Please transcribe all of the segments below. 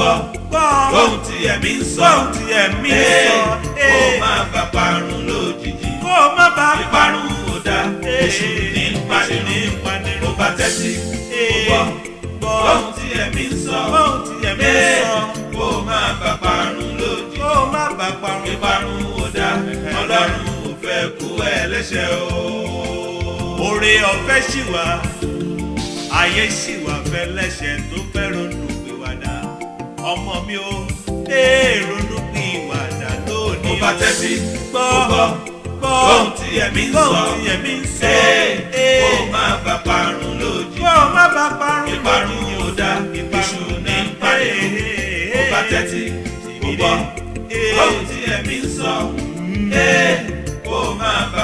gbọ́. Ohun tí ẹ̀mí ń sọ. Ohun tí ẹ̀mí ń Ee, sọ. kó má bàa parun lójijì. Kó má bá ìparun ò dá. Èṣù ní panirun ìpanirun. ó bá tẹ́tí. Ó gbọ́. Ohun tí ẹ̀mí ń sọ. Ohun tí ẹ̀mí ń sọ. kó má bàa parun lójijì. Kó má bá parun. ìparun ò dá. Ọlọ́run ò fẹ́ kú ẹlẹ́ṣẹ̀ o. Oore ọ̀fẹ́ ṣì wà. Ayé ṣì wà fẹ́ lẹ́ṣẹ̀ tó ọmọ mi ò ee ronú pìwàdà lónìí ó bá tẹ́tí gbọ́ ó gbọ́. ohun tí ẹ̀mí ń sọ. Ohun tí ẹ̀mí ń sọ. Kó má bàa parun lójijì? Kó má bá parun ìparun ò dá èṣù ní panirun ó bá tẹ́tí ó gbọ́. Ohun tí ẹ̀mí ń sọ. Kó má lójijì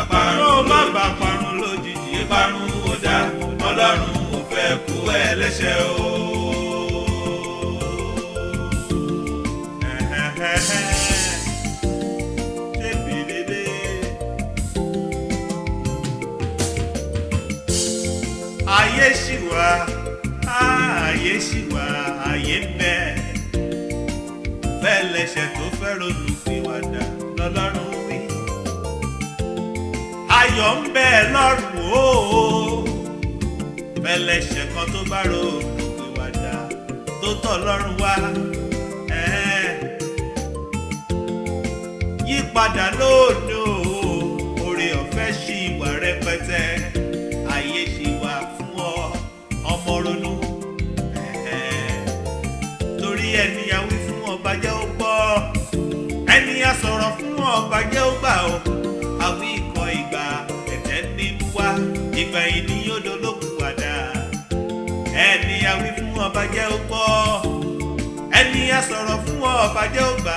bá parun lójijì? Ìparun ò dá. Ọlọ́run ò fẹ́ kú ẹlẹ́ṣẹ̀ o. wà ayé ṣì wà ayé ń bẹ. Fẹlẹsẹ tó fẹ́ ronú pìwàdà lọ́lọ́run wí. Ayọ̀ ń bẹ lọ́rùn o. Fẹlẹsẹ kan tó bá ronú pìwàdà tó tọ̀ lọ́rùn wá. Yípadà o. Oore ọ̀fẹ́ ṣì wà rẹpẹtẹ ọmọ ronú torí ẹni a wí fún ọba jẹ́ ó gbọ́. Ẹni a sọ̀rọ̀ fún ọba jẹ́ ó gbà ó. Àwí ikọ̀ ìgbà ẹ̀tẹ́ ní wá. Ìgbà yìí ni yóò dolókùn wàdà ẹni a wí fún ọba jẹ́ ó gbọ́. Ẹni a sọ̀rọ̀ fún ọba jẹ́ ó gbà.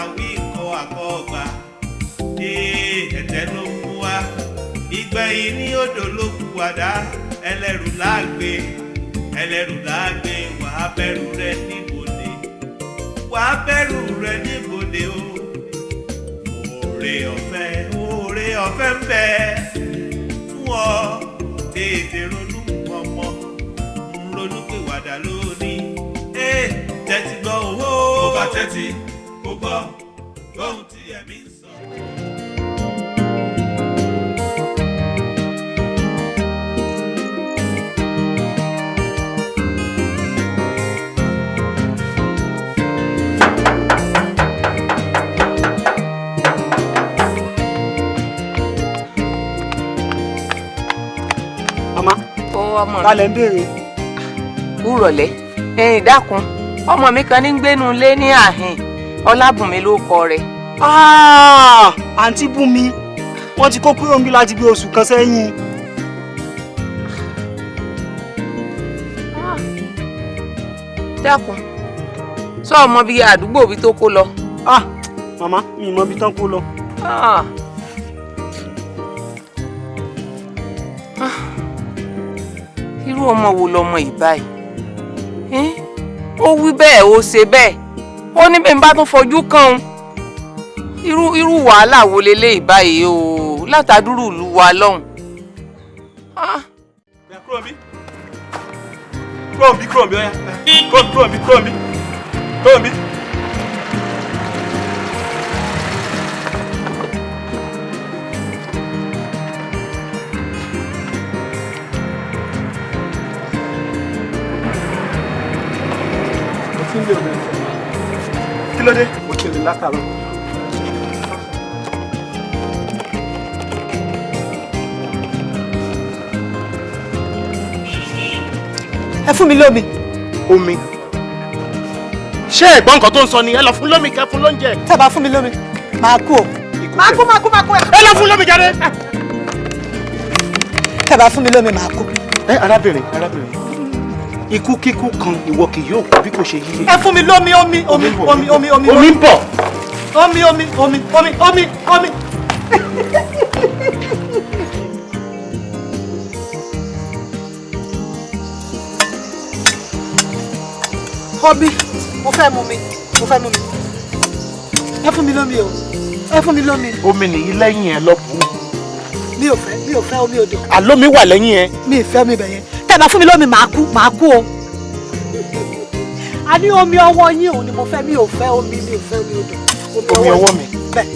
Àwí ikọ̀ àkọ́ ọgbà ẹ̀tẹ́ ló mú wá. Ìgbà yìí ni yóò dolókùn wàdà ẹlẹ́rù láàgbé ẹlẹ́rù láàgbé wàá bẹ̀rù rẹ níbodè wàá bẹ̀rù rẹ níbodè o. Oore ọ̀fẹ́ oore ọ̀fẹ́ ń bẹ fún ọ. Tètè ronú ọmọ ń ronú pé wàdà lónìí ee tẹ́tí gbọ́ owó. ó bá tẹ́tí ó gbọ́. Ohun ó ọmọ mi. Balẹ̀ ń béèrè? Kúrọ̀lẹ́ ẹ̀yìn dákun. Ọmọ mi kan ní gbénu lé ní àhìn ọlábùnmi ló kọ rẹ̀. Ah, àǹtí bùnmi wọ́n ti kó kúrò níbí láti bí oṣù kan sẹ́yìn. Dákun. Sọ ọmọ bíi àdúgbò bíi tó kó lọ? Ah! Màmá mi ì mọ ibi tán kó lọ ọmọ wo lọmọ ìbáyìí ó wí bẹ́ẹ̀ ó ṣe bẹ́ẹ̀. Ó ní n bá tún fojú án irú irú wàhálà wo leléyìí báyìí o? Látàdúrú ìlú wa lọ́hùn. Ah. kúrò bí kúrò bí kúrò bí ọ̀yá kúrò bí kúrò bí ló dé. mo ti rìn látàárọ̀. ẹ fún mi lómi. omi ṣé ẹ̀gbọ́n nǹkan tó ń sọ ni ẹ lọ fún lómi kẹ fún lóúnjẹ tẹ́ bá fún mi lómi máa kú o. máa kú máa kú máa kú. ẹ lọ fún lómi jáde. tẹ́ bá fún mi lómi máa kú. ẹ arábìnrin arábìnrin ikú kíkú kan ìwọ kì yóò kú bí kò ṣe yíyẹ. ẹ fún mi lómi omi omi omi omi omi omi ń bọ̀. omi omi omi omi omi omi. omi mo fẹ́ mu mi mo fẹ́ mu mi ẹ fún mi lómi o ẹ fún mi lómi omi nìyí lẹ́yìn ẹ lọ bù ú. mi ò fẹ́ mi ò fẹ́ omi odò àlómi wà lẹ́yìn ẹ. mi ì fẹ́ mi bẹ̀yẹn tẹ́ bá fún mi lómi màá kú màá kú o. a ní omi ọwọ́ yín òun ni mo fẹ́ mi ò fẹ́ omi mi ò fẹ́ omi odò. Omi ọwọ́ mi. bẹ́ẹ̀.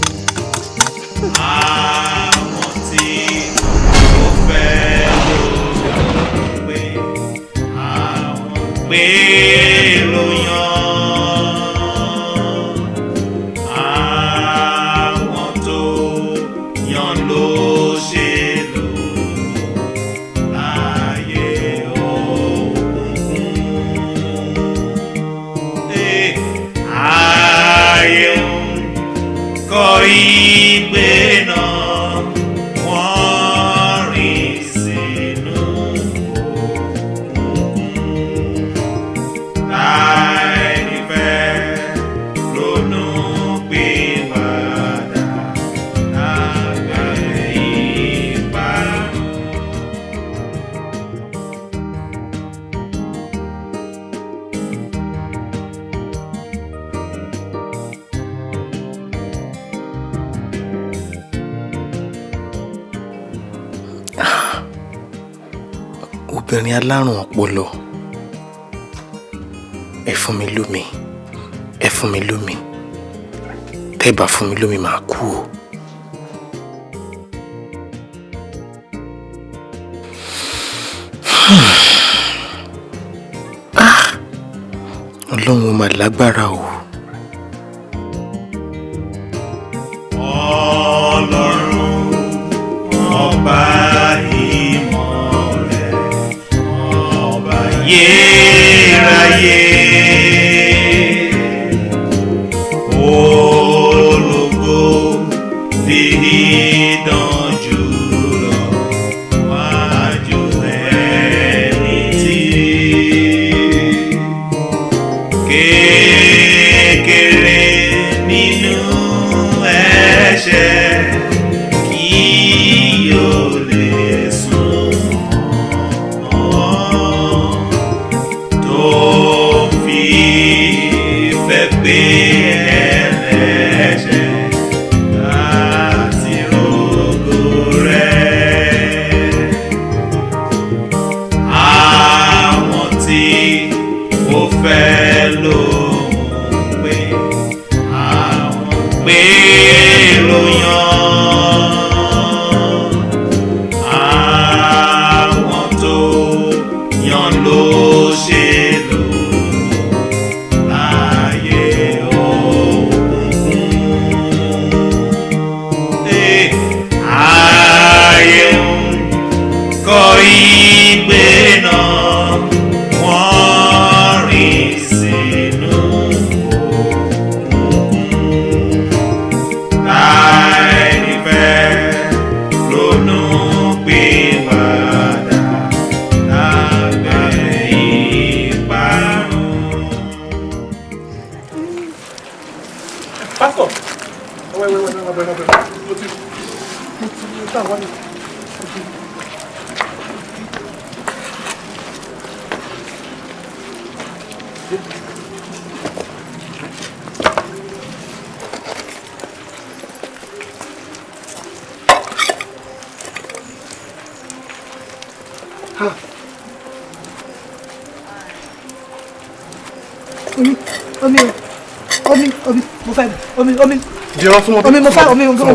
àwọn tí ó fẹ́ ló pé àwọn pé ló yan obìnrin alárùn ọpọlọ ẹ fún mi lómi ẹ fún mi lómi tẹ́ ẹ bá fún mi lómi màá kú o. Ah! ọlọ́run ó máa lágbára o.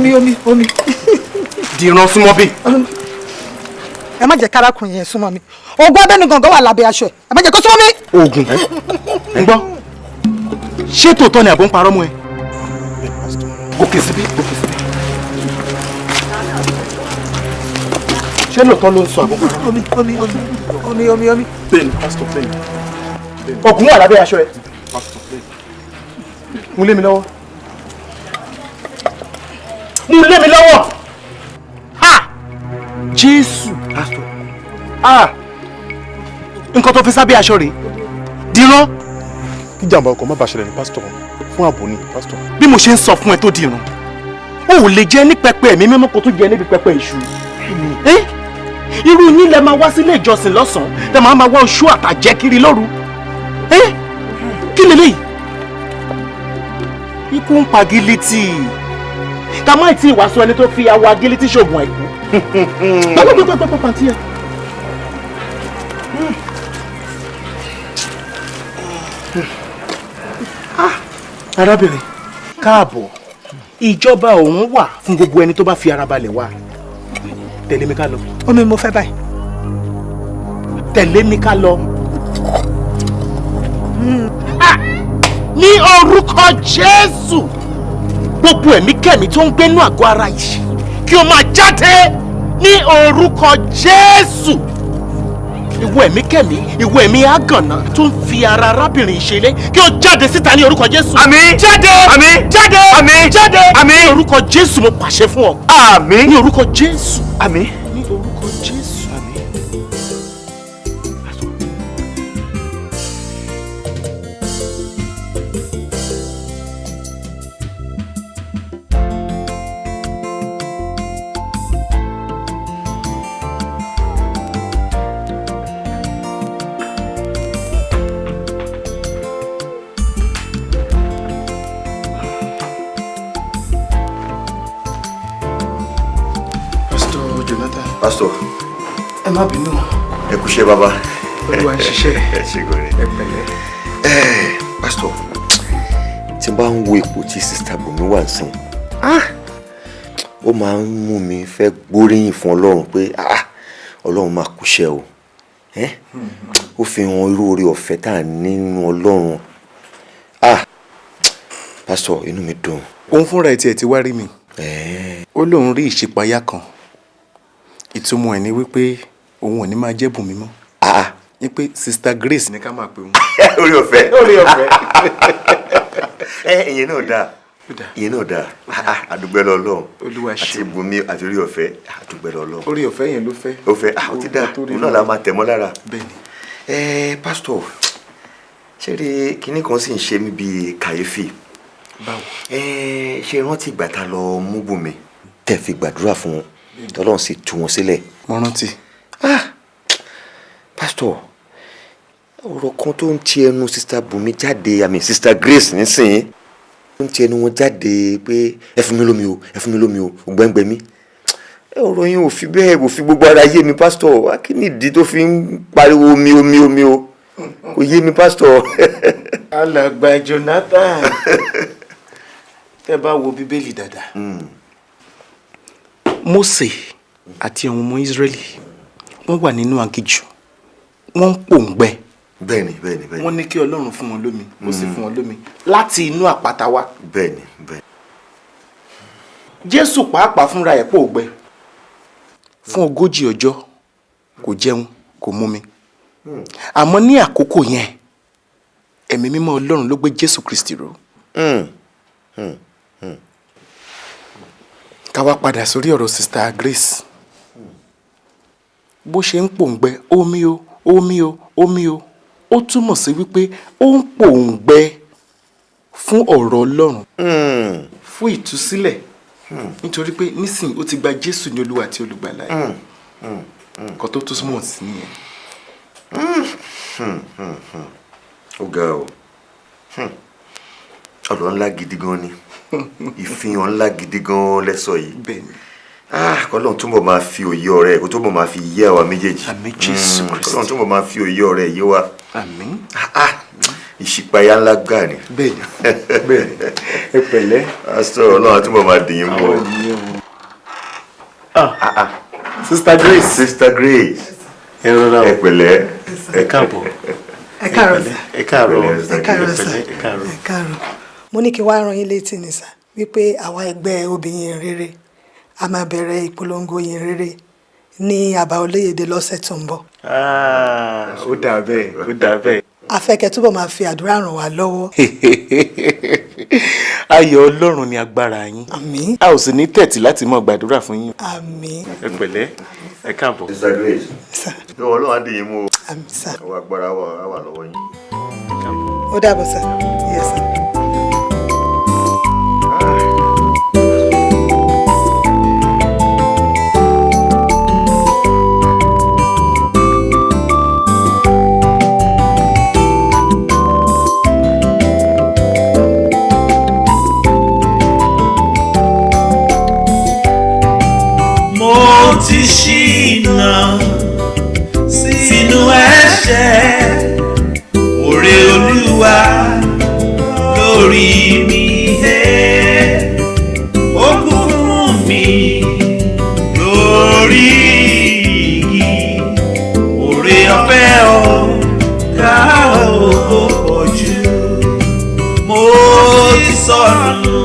omi omi omi dìran súnmọ́ bí. ẹ má jẹ́ kárakùnrin yẹn súnmọ́ mi oògùn abẹ́nu gangan wà lábẹ́ aṣọ ẹ̀ ẹ má jẹ́ kó súnmọ́ mi. oògùn ń gbọ́ ṣé tòótọ́ ni àbò ń parọ́ mú ẹ. gòkè síbí gòkè síbí. ṣé lóòótọ́ ló ń sọ àbò omi omi omi omi omi omi. bẹ́ẹ̀ni pásítọ̀ bẹ́ẹ̀ni. oògùn wà lábẹ́ aṣọ ẹ. mú lé mi lọ́wọ́. mú lé mi lọ́wọ́. ha jésù. Ah nǹkan tó fi sábẹ́ aṣọ rèé. Dìran. Kí jàǹbá ọkọ̀ má bàa ṣẹlẹ̀ ní pásítọ̀. Fún ààbò ní pásítọ̀. bí mo ṣe ń sọ fún ẹ tó dìran o ò lè jẹ ní pẹpẹ ẹ̀mí mímọ́ kó tó jẹ níbi pẹpẹ ìṣù. Eh? irú yín lẹ máa wá sílé ìjọsìn lọ́sàn-án lẹ máa máa wá oṣù àtàjẹ́ kiri lóru. Eh? kí leléyìí ikú ń pa gílítì. Ká má tí ì wá sọ ẹni tó fi awọ agílítì ṣoògùn ẹ̀kú pẹ́pẹ́pẹ́pẹ́ pàǹtí ẹ̀ arábìnrin káàbọ̀ ìjọba òun wà fún gbogbo ẹni tó bá fi ara balẹ̀ wá tẹ̀lé mi ká lọ omi mo fẹ́ báyìí. tẹ̀lé mi ká lọ. Ah! ní orúkọ jésù gbogbo ẹ̀mí kẹ́mi tó ń gbénú àgọ́ ara yìí kí o máa jáde ní orúkọ jésù ìwọ ẹ̀mí kẹ́mi ìwọ ẹ̀mí àgànná tó ń fi ara arábìnrin ìṣẹ̀lẹ̀ kí o jáde síta ní orúkọ jésù. Àmín. jáde Àmín. jáde Àmín. jáde Àmín. ní orúkọ jésù mo pàṣẹ fún ọ àmín ní orúkọ jésù àmín ẹ kú iṣẹ́ bàbá. Olúwa ń ṣiṣẹ́ ẹ ṣe ni. ẹ pẹ̀lẹ́. pásítọ̀ tí bá ń wo ipò tí sista bùnmi wà ń sìn ó máa ń mú mi fẹ́ gbóríyìn fún ọlọ́run pé ah, ọlọ́run máa kúṣẹ́ o. Ẹ́ ó fi hàn irú oore ọ̀fẹ́ tá à nínú ọlọ́run. Ah pásítọ̀ inú mi dùn. Òun fúnra ẹ̀ tiẹ̀ ti wá rí mi. Ó lóun rí ìṣípayá kan. Ìtumọ̀ ẹ̀ ni wípé òun ò ní máa jẹ́ bùnmi mọ́. Ah ní pé sista grace ní ká máa pè òun. oore ọ̀fẹ́. Orí ọ̀fẹ́. ẹ ìyẹn náà dáa. Ìyẹn náà dáa. Ah, ah, àdúgbò Olúwa ṣeun. àti bùnmi àti oore ọ̀fẹ́. Àdúgbò lọ́lọ́run orí ọ̀fẹ́ yẹn ló fẹ́. ó fẹ́. Ah ó ti rí òun náà la máa tẹ̀ mọ́ lára. bẹ́ẹ̀ni. Ẹ pásítọ̀ ṣé rí kinní kan sì ń ṣe mí bíi kàyéfì? Báwo. ẹ ṣe rántí ìgbà tá a lọ mú bùnmi? Tẹ̀ fi gbàdúrà fún wọn. Tọ́lọ́run sì tú wọn sílẹ̀. Mo rántí. Ah pásítọ̀ ọ̀rọ̀ kan tó ń ti ẹnu sista bùnmi jáde àmì sista grace nísìnyí. Tó ń ti ẹnu wọn jáde pé ẹ fún mi lómi o ẹ fún mi lómi o ògbẹ́ngbẹ́ mi. Ọ̀rọ̀ yín ò fi bẹ́ẹ̀ kò fi gbogbo ara yé mi pásítọ̀ wá kí ni ìdí tó fi ń pariwo omi omi omi o? Kò yé mi pásítọ̀ alàgbà jonathan. Tẹ́ bá wo bíbélì dáadáa. Mose àti àwọn ọmọ israẹli wọ́n wà nínú aginjù wọ́n ń pòǹgbẹ. Bẹ́ẹ̀ni bẹ́ẹ̀ni bẹ́ẹ̀ni. Wọ́n ní kí ọlọ́run fún wọn lómi ó sì fún wọn lómi láti inú àpáta wá. Bẹ́ẹ̀ni bẹ́ẹ̀ni. Jésù pàápàá fúnra ẹ̀ pòǹgbẹ. Fún ogójì ọjọ́ kò jẹun kò mumi àmọ́ ní àkókò yẹn ẹ̀mí mímọ́ ọlọ́run ló gbé jésù kristi ró. Mm. ká wá padà sórí ọ̀rọ̀ sista grace bó ṣe ń pòǹgbẹ omi o omi o omi o. Ó túmọ̀ sí wípé ó ń pòǹgbẹ fún ọ̀rọ̀ ọlọ́run Mm. fún ìtúsílẹ̀. Nítorí pé nísìnyí ó ti gba jésù ní olúwa àti olùgbàlà ẹ̀ nǹkan tó túmọ̀ sí nìyẹn. Ó ga o. Hmm. ọ̀rọ̀ ńlá gidi gan ni. Ìfihàn ńlá gidi gan lẹ́sọ̀ yìí. Bẹ́ẹ̀ ni kọ́lọ́n túnbọ̀ máa fi òye ọ̀rẹ́ kó túnbọ̀ máa fi yé àwa méjèèjì. Mm, kọ́lọ́n túnbọ̀ máa fi òye ọ̀rẹ́ yé wa. Ah, ah, ìṣípayá ńlá gbà ni. Bẹ́ẹ̀ ni bẹ́ẹ̀ ni ẹ pẹ̀lẹ́. Pásítọ̀ ọlọ́run àtúbọ̀ máa dìyín mú. Ọ. sista grace. Sister grace. Ẹ rọra ẹ o pẹ̀lẹ́. Ẹ káàbọ̀. Ẹ káàárọ̀ sà ẹ káàárọ̀ Pẹ̀lẹ́, ẹ káàárọ̀ sà ẹ ẹ káàárọ̀. mo ní kí wá rán yín létí ni sà wípé àwa ẹgbẹ́ obìnrin rere a máa bẹ̀rẹ̀ ìpolongo yìn rere ní àbá olóyèdè lọ́sẹ̀ tó ń bọ̀ Ah, ó dà bẹ́ẹ̀ ó dà bẹ́ẹ̀. a fẹ́ kẹ́ túbọ̀ máa fi àdúrà ràn wá lọ́wọ́ ayọ̀ ọlọ́run ni agbára yín àmín a ò sì ní tẹ̀tí láti mọ̀ gbàdúrà fún yín. àmín ẹ pẹ̀lẹ́ ẹ káàbọ̀. sister grace sà lọ́wọ́ ọlọ́run á dìyín mú o àmín sà àwọn agbára wà lọ́wọ́ yín. ó dàbọ̀ sà yes sà. Ti ṣìnà sínú ẹ̀ṣẹ̀. òrè olúwa lórí mi ẹ́ ó kú fún mi lórí igi. Òrè ọ̀fẹ́ ọ̀gá ògo pọ̀jù mo ti sọnù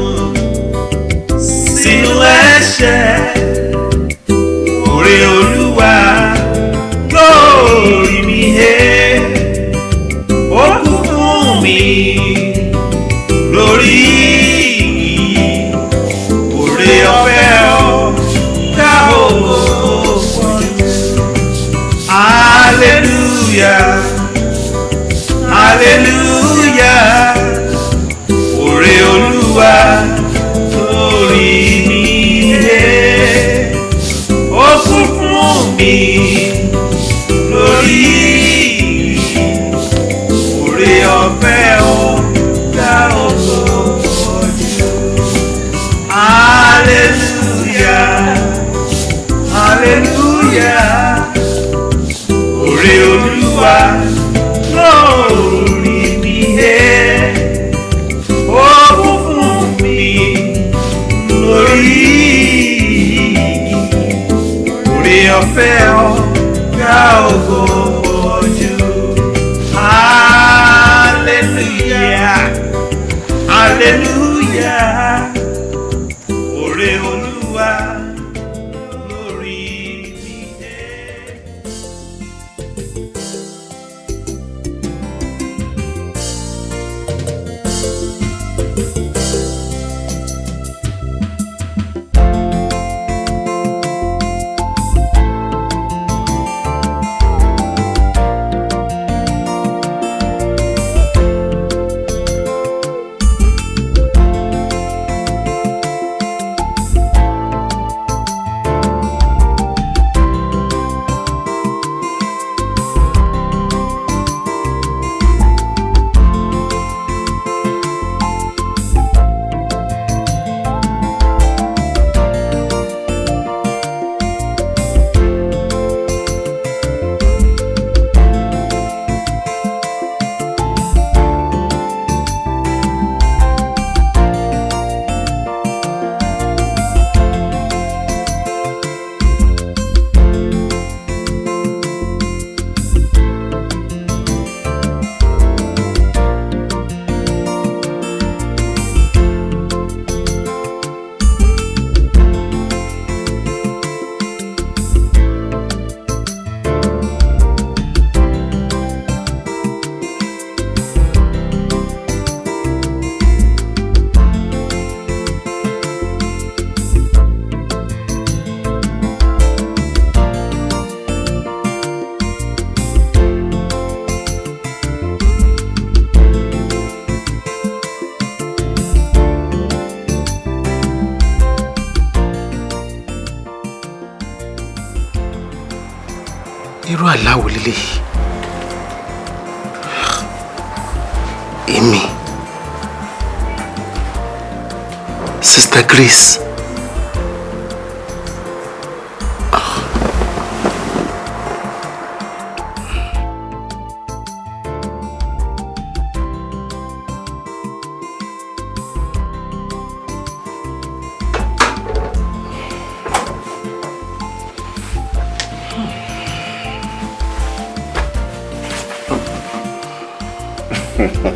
Sister Grace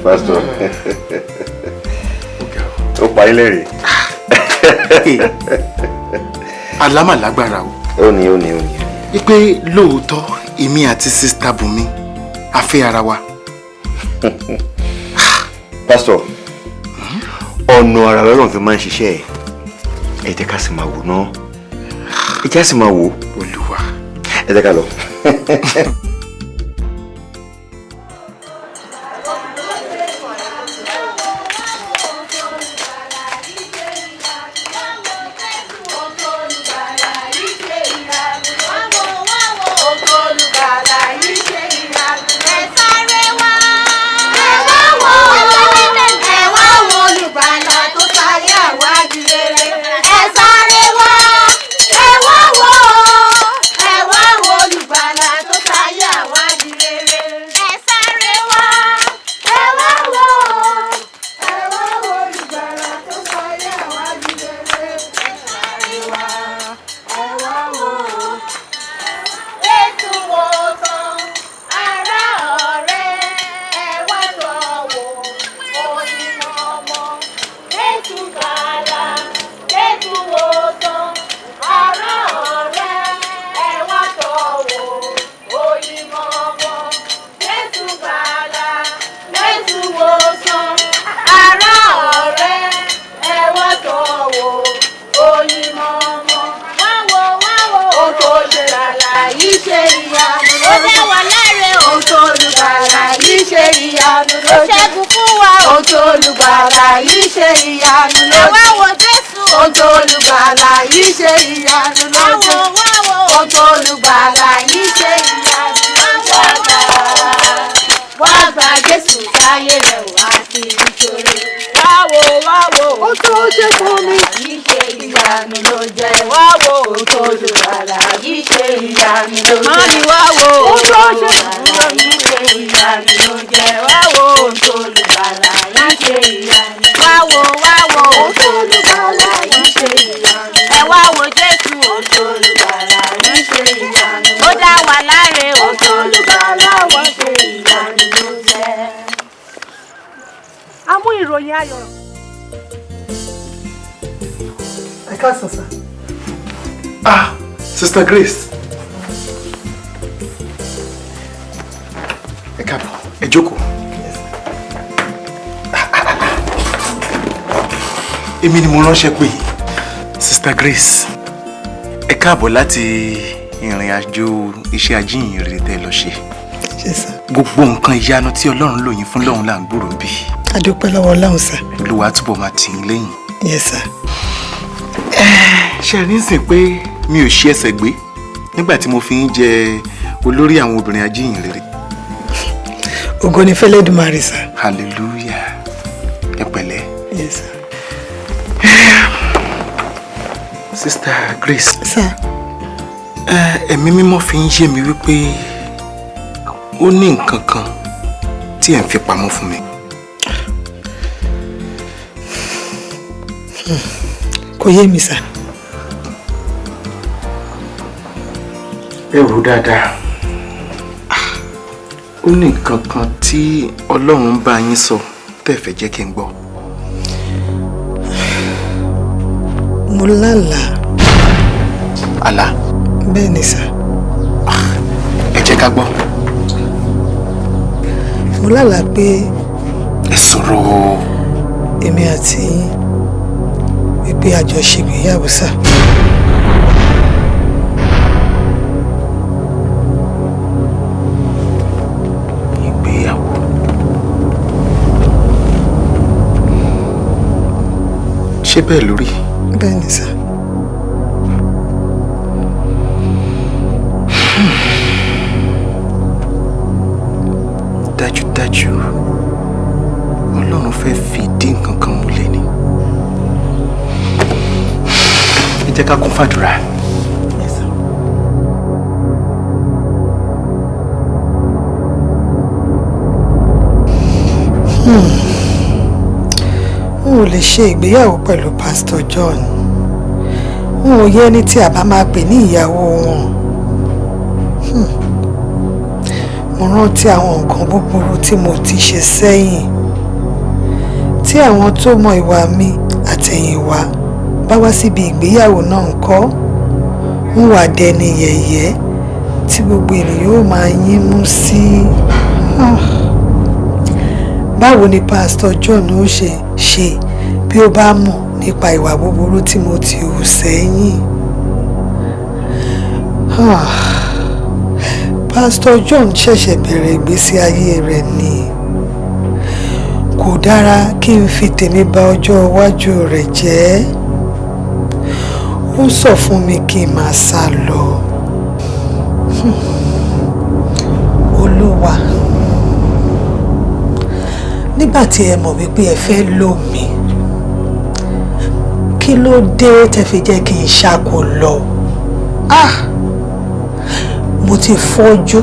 Pastor. Ó pa ilé rè. Àlámà lágbára o Ó ní ó ní ó ní. wípé lóòótọ́ èmi àti Sister Bùnmi a fẹ́ ara wa Pastor. Ọ̀nà ara lọ́rùn fi máa ń ṣiṣẹ́ ẹ̀. Ẹ jẹ́ ká sì máa wò náà. Ẹ jẹ́ ká sì máa wò. Olúwa Ẹ jẹ́ ká lọ. yìí ṣe ìyanu ló dá wa láre ohun tó olùgbàlà yìí ṣe ìyanu ló ṣẹ́gun fún wa ohun tó olùgbàlà yìí ṣe ìyanu ló ẹ wá wo Jésù. Ohun tó olùgbàlà yìí ṣe ìyanu ló ṣe ohun tó olùgbàlà yìí ṣe ìyanu ló ṣe wá gba Jésù sáyé rẹ̀ wá wá wo wá wo ohun tó ṣe fún mi. Yìí ṣe ìyanu ló jẹ́. Wá wo ohun tó olùgbàlà yìí ṣe ìyanu ló jẹ́. Mọ́ni wá wo ohun tó ṣe fún mi. Yìí ṣe ìyanu ló jẹ́. Wá wo ohun tó olùgbàlà yìí ṣe ìyanu wá wo wá wo ohun tó olùgbàlà yìí ṣe ìyanu ẹ wá wo Jésù. Ohun tó olùgbàlà yìí ṣe ìyanu ó dá wa láre. Ohun tó olùgbàlà yìí ṣe ìyanu ló jẹ́. a mú ìròyìn ayọ̀. Káàsán sá. ah sister Grace. Ẹ káàbọ̀ ẹ jókòó. Èmi ni mo ránṣẹ́ pé sister Grace. Ẹ káàbọ̀ láti ìrìn àjò iṣẹ́ ajíhìnrere tẹ́ lọ ṣe. Gbogbo nǹkan ìyanu tí Ọlọ́run lò yín fún lọ́hùn là ń gbúrò bí a dúpẹ́ lọ́wọ́ ọlọ́run sá. Olúwa túbọ̀ máa tì í lẹ́yìn. Yes sá. Ṣe rí sìn pé mi ò ṣe ẹsẹ̀ gbé nígbà tí mo fi ń jẹ olórí àwọn obìnrin ajíhìnrere ògo ni fẹ́lẹ́dùmarè sá. hallelujah. Ẹ pẹ̀lẹ́. Yes sá. sister Grace. Ẹ, ẹ̀mí mímọ́ fi ń yé mi wípé ó ní nǹkan kan tí ẹ̀ ń fi pamọ́ fún mi kò yé mi sá. ẹ rò dáadáa ó ní nǹkan kan tí Ọlọ́run ń bá yín sọ tẹ́ fẹ́ jẹ́ kí n gbọ́ mo lálàá àlá bẹ́ẹ̀ ni sá. ẹ jẹ́ ká gbọ́ mo lálàá pé ẹ sọ̀rọ̀ o. èmi àti yín wípé a jọ ṣègbéyàwó sá. ìgbéyàwó. ṣé bẹ́ẹ̀ lórí bẹ́ẹ̀ ni sá. Ẹ jẹ́ ká kún fàdúrà. Sir. n ò ṣe ìgbéyàwó pẹ̀lú pásítọ̀ John n ò yẹ ẹni tí a bá máa pè ní ìyàwó wọn Hmm. mo rántí àwọn nǹkan búburú tí mo ti ṣe sẹ́yìn tí àwọn tó mọ ìwà mi bá wá síbi ìgbéyàwó náà ń kọ́ ń wà dẹni yẹ̀yẹ́ tí gbogbo ènìyàn yóò máa yín mú sí báwo ni pásítọ̀ John ó ṣe ṣe bí ó bá mọ̀ nípa ìwà búburú tí mo ti hù sẹ́yìn? Pásítọ̀ John ṣẹ̀ṣẹ̀ bẹ̀rẹ̀ ìgbésí ayé rẹ̀ ni. Kò dára kí n fi tèmi bà ọjọ́ iwájú rẹ̀ jẹ́ ó sọ fún mi kí n máa sá lọ. Hmm. olúwa nígbà tí ẹ mọ̀ wípé ẹ fẹ́ lò mí kí ló dé tẹ́ fi jẹ́ kí n ṣáko lọ? Ah! Mo ti fọ́jú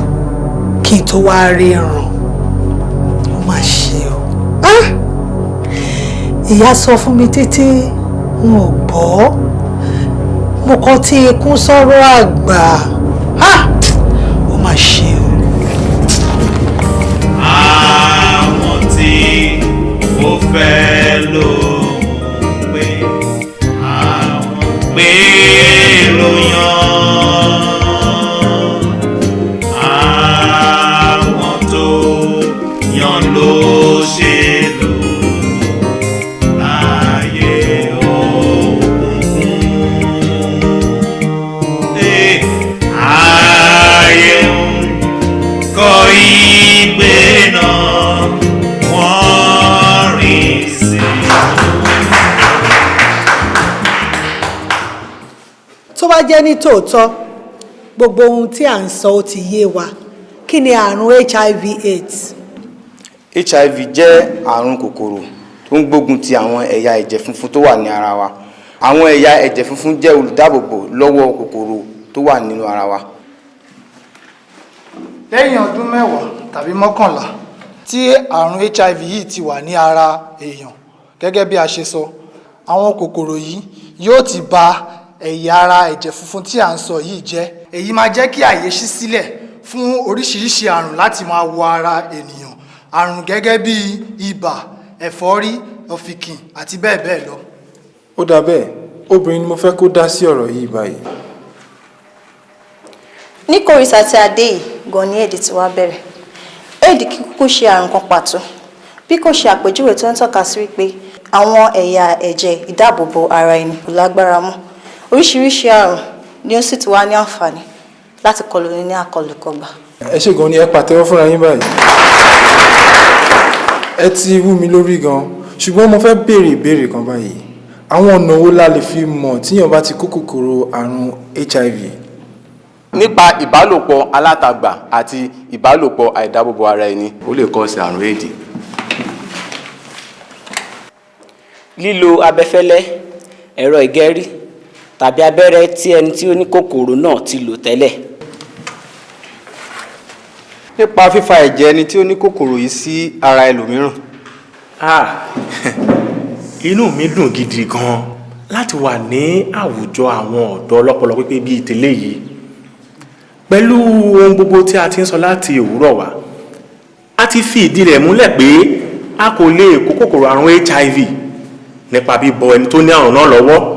kí n tó wá ríran ó mà ṣe o. Ah! Ìyá sọ fún mi títí n ò gbọ́ mo kàn tí ikún sọ̀rọ̀ àgbà tó bá jẹ́ ní tòótọ́ gbogbo ohun tí à ń sọ ó ti yé wa. Kí ni àrùn hiv aids? Hiv jẹ́ àrùn kòkòrò tó ń gbógun ti àwọn ẹ̀yà ẹ̀jẹ̀ funfun tó wà ní ara wa. Àwọn ẹ̀yà ẹ̀jẹ̀ funfun jẹ́ olùdáàbòbò lọ́wọ́ kòkòrò tó wà nínú ara wa. lẹ́yìn ọdún mẹ́wàá tàbí mọ́kànlá tí àrùn hiv yìí ti wà ní ara èèyàn gẹ́gẹ́ bí a ṣe sọ àwọn kòkòrò yìí yóò ti ba ẹ̀yà ara ẹ̀jẹ̀ funfun tí à ń sọ yìí jẹ́. Èyí máa jẹ́ kí àyè ṣí sílẹ̀ fún oríṣiríṣi àrùn láti máa wọ ara ènìyàn. Àrùn gẹ́gẹ́ bí ibà ẹ̀fọ́rí ọ̀fìnkìn àti bẹ́ẹ̀ bẹ́ẹ̀ lọ. ó dà bẹ́ẹ̀. Obìnrin ni mo fẹ́ kó dá sí ọ̀rọ̀ yìí báyìí. ní kòrísà tí a dé yìí gan ni èdè tí wàá bẹ̀rẹ̀. Èdè kí kúkú ṣe àrùn kan pàtó. Bí kò ṣe àpèjúwe tó ń tọ́ka sí wípé àwọn ẹ̀yà ẹ̀jẹ̀ ìdáàbòbò ara ẹni kò lágbára mọ́ oríṣiríṣi àrùn ni ó sì ti wá ní àǹfààní láti kọlù ní ní àkọlùkọgbà. ẹ ṣe gan ni ẹ pàtẹ́wọ́ fúnra yín báyìí. ẹ ti wú mi lórí gan ṣùgbọ́n mo fẹ́ béèrè ìbéèrè kan báyìí àwọn ọ̀nà wo la lè fi mọ̀ tíyàn bá ti kó kòkòrò àrùn hiv. nípa ìbálòpọ̀ alátagbà àti ìbálòpọ̀ àìdáàbòbò ara ẹni ó lè kọ́ sí àrùn éèdì. lílo abẹfẹ́lẹ́ ẹ̀rọ ìgẹrí tàbí abẹ́rẹ́ tí ẹni tí ó ní kòkòrò náà ti lò tẹ́lẹ̀. nípa fífa ẹ̀jẹ̀ ẹni tí ó ní kòkòrò yìí sí ara ẹlòmíràn. ah inú mi dùn gidi gan láti wà ní àwùjọ àwọn ọ̀dọ́ ọlọ́pọlọ pípé bíi tẹ́lẹ̀ yìí pẹ̀lú ohun gbogbo tí a ti ń sọ láti òwúrọ̀ wá a ti fi ìdí rẹ̀ múlẹ̀ pé a kò lè kó kòkòrò àrùn hiv nípa bíbọ ẹni tó ní àrùn náà lọ́wọ́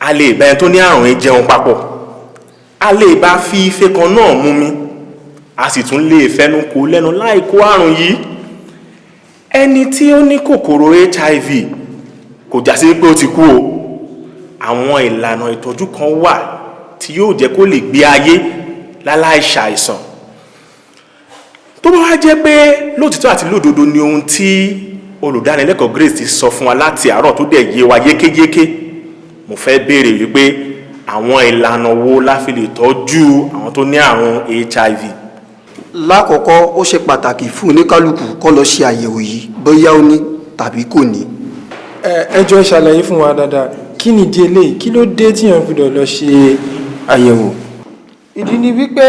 a lè bá ẹni tó ní àrùn yìí jẹun papọ̀. A lè bá fi ife kan náà mú mi. A sì tún lè fẹnu kò lẹ́nu láì kó àrùn yìí. Ẹni tí ó ní kòkòrò hiv kò já sí pé ó ti kú o. Àwọn ìlànà ìtọ́jú kan wà tí yóò jẹ́ kó lè gbé ayé láláì ṣàìsàn. Tó bá wá jẹ́ pé lóòtítọ́ àti lódodo ni ohun tí olùdánilẹ́kọ̀ọ́ grace ti sọ fún wa láti àárọ̀ tó dẹ̀ yé wa yékéyéké mo fẹ́ béèrè wípé àwọn ìlànà wo la fi lè tọ́jú àwọn tó ní àrùn hiv. lákọ̀ọ́kọ́ ó ṣe pàtàkì fún oníkálukú kó lọ ṣe àyẹ̀wò yìí bóyá ó ní tàbí kò ní. ẹ jọ̀ọ́ ṣàlàyé fún wa dáadáa kí ni ìdí eléyìí kí ló dé tíyàn gbọ́dọ̀ lọ ṣe àyẹ̀wò. ìdí ni wípé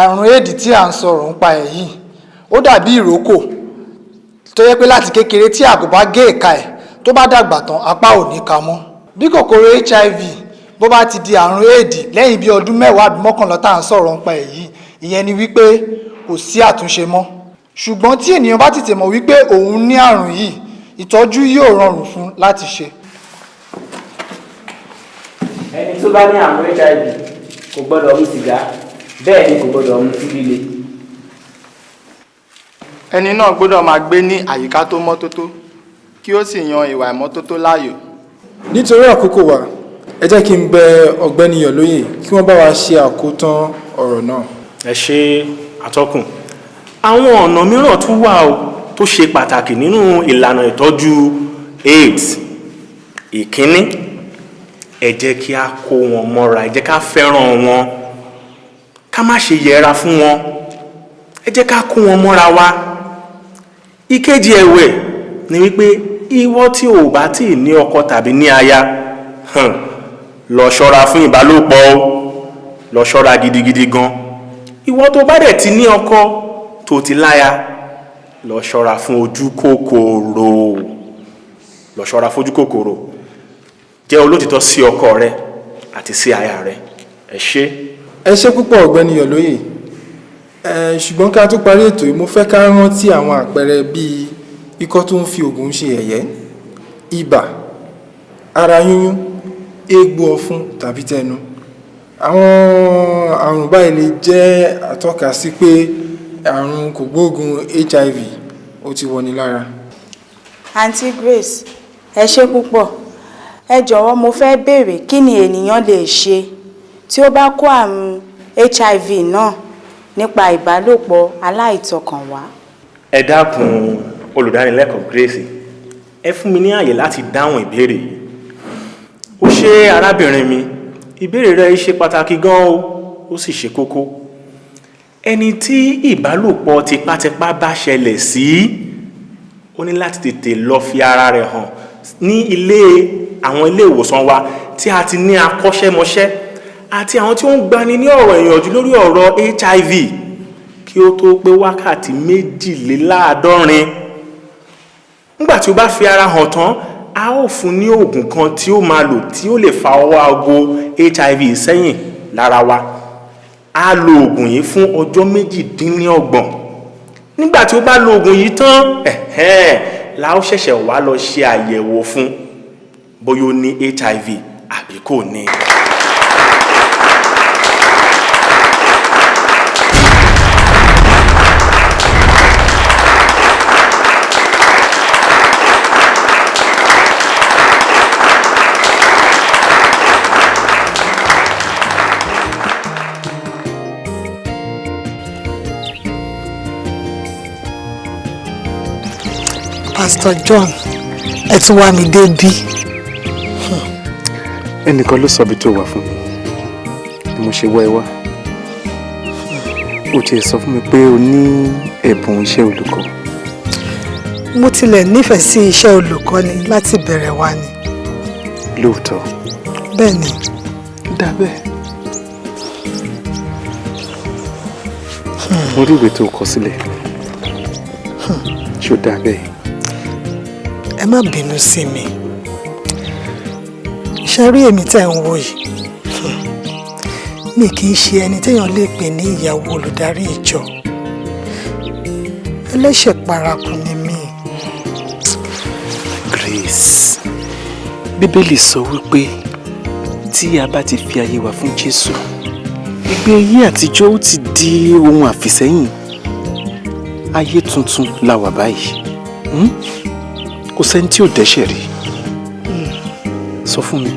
àrùn éèdì tí à ń sọ̀rọ̀ nípa ẹ̀ yìí ó dàbí ìrókò tó yẹ pé láti kékeré tí àgò bá gé ìka ẹ̀ tó bá dàgbà tán apá ò ní ka mọ́ bí kòkòrò hiv bó bá ti di àrùn éèdì lẹ́yìn bí ọdún mẹ́wàá àbí mọ́kànlá tá à ń sọ̀rọ̀ nípa ẹ̀ yìí ìyẹn ni wípé kò sí àtúnṣe mọ́ ṣùgbọ́n tí ènìyàn bá tètè mọ̀ wípé òun ní àrùn yìí ìtọ́jú yóò rọrùn fún láti ṣe. ẹni tó bá ní àrùn hiv kò gbọ́dọ̀ mu sìgá bẹ́ẹ̀ ni kò gbọ́dọ̀ mu sí líle. ẹni náà gbọ́dọ̀ máa gbé ní àyíká tó mọ́tótó kí ó sì yan ìwà ìmọ́tótó láàyò. Nítorí àkókò wa ẹ jẹ́ kí n bẹ ọ̀gbẹ́ni yọ̀lóyè kí wọ́n bá wa ṣe àkótán ọ̀rọ̀ náà. ẹ ṣe àtọkùn àwọn ọ̀nà mìíràn tún wà o tó ṣe pàtàkì nínú ìlànà ìtọ́jú aids. Ìkíní ẹ jẹ́ kí a kó wọn mọ́ra ẹ jẹ́ ká fẹ́ràn wọn ká má ṣe yẹra fún wọn ẹ jẹ́ ká kó wọn mọ́ra wa. Ìkejì ẹ̀wẹ̀ ni wípé ìwọ tí o bá tí ì ní ọkọ tàbí ní aya lọ ṣọ́ra fún ìbálòpọ̀ o. Lọ ṣọ́ra gidigidi gan. Ìwọ tó bá dẹ̀ ti ní ọkọ tó ti láya lọ ṣọ́ra fún ojú kòkòrò. Lọ ṣọ́ra fún ojú kòkòrò. Jẹ́ olótìtọ́ sí ọkọ rẹ àti sí aya rẹ. Ẹ ṣé. ẹ ṣe púpọ̀ ọ̀gbẹ́ni yọ̀lóyè. Ẹ ṣùgbọ́n ká tó parí ètò yìí mo fẹ́ ká rántí àwọn àpẹẹrẹ bíi ikọ́ tó ń fi oògùn ṣe ẹ̀yẹ́ ibà ara yúnyún egbò ọ̀fun tàbí tẹnu àwọn àrùn báyìí lè jẹ́ àtọ́ka sí pé àrùn kògbóògùn hiv ó ti wọni lára. àǹtí grace ẹ ṣe púpọ̀ ẹ jọ̀wọ́ mo fẹ́ béèrè kí ni ènìyàn lè ṣe tí ó bá kó àrùn hiv náà nípa ìbálòpọ̀ aláìtọkànwá. ẹ dákun olùdánilẹ́kọ̀ọ́ Grace ẹ fún mi ní àyè láti dáhùn ìbéèrè yìí. Ó ṣe arábìnrin mi ìbéèrè rẹ ṣe pàtàkì gan o ó sì ṣe kókó. Ẹni tí ìbálòpọ̀ tipátipá bá ṣẹlẹ̀ sí ó ní láti tètè lọ fi ara rẹ̀ hàn ní ilé àwọn ilé ìwòsàn wa tí a ti ní akọ́ṣẹ́mọṣẹ́ àti àwọn tí ó ń gbani ní ọ̀rọ̀ ìyànjú lórí ọ̀rọ̀ HIV kí ó tó pé wákàtí méjìléláàádọ́rin nígbà tí ó bá fi ara hàn tán a ó fún ní oògùn kan tí ó máa lò tí ó lè fa ọwọ́ aago HIV sẹ́yìn lára wa a lo oògùn yìí fún ọjọ́ méjìdínlọ́gbọ̀n nígbà tí ó bá lo oògùn yìí tán ẹ̀hẹ́n la ó ṣẹ̀ṣẹ̀ wá lọ ṣe àyẹ̀wò fún bóyá ó HIV àbí kò ní. Pastor John ẹ tún wá mi débí. ẹnìkan ló sọ ibi tó wà fún mi ni mo ṣe wá ẹ wá. Ó tiẹ̀ sọ fún mi pé o ní ẹ̀bùn iṣẹ́ olùkọ́. Mo tilẹ̀ nífẹ̀ẹ́ sí iṣẹ́ olùkọ́ni láti bẹ̀rẹ̀ wá ni. lóòótọ́. Bẹ́ẹ̀ ni. Dá bẹ́ẹ̀. Mo rí ìwé tó kọ sílẹ̀. Ṣó dá bẹ́ẹ̀ má bínú sí mi. Ṣe rí èmi tẹ́ ń wò yìí? Mi kì í ṣe ẹni téèyàn lè pè ní ìyàwó olùdarí ìjọ. Ẹlẹ́ṣẹ̀ paraku ni mí. Grace bíbélì sọ wípé tí a bá ti fi ayé wa fún Jésù ìgbé ayé àtijọ́ ó ti di ohun àfìsẹ́yìn ayé tuntun la wà báyìí. Hmm? Kò sẹ́ni tí ò dẹ́ṣẹ̀ rí. Sọ fún mi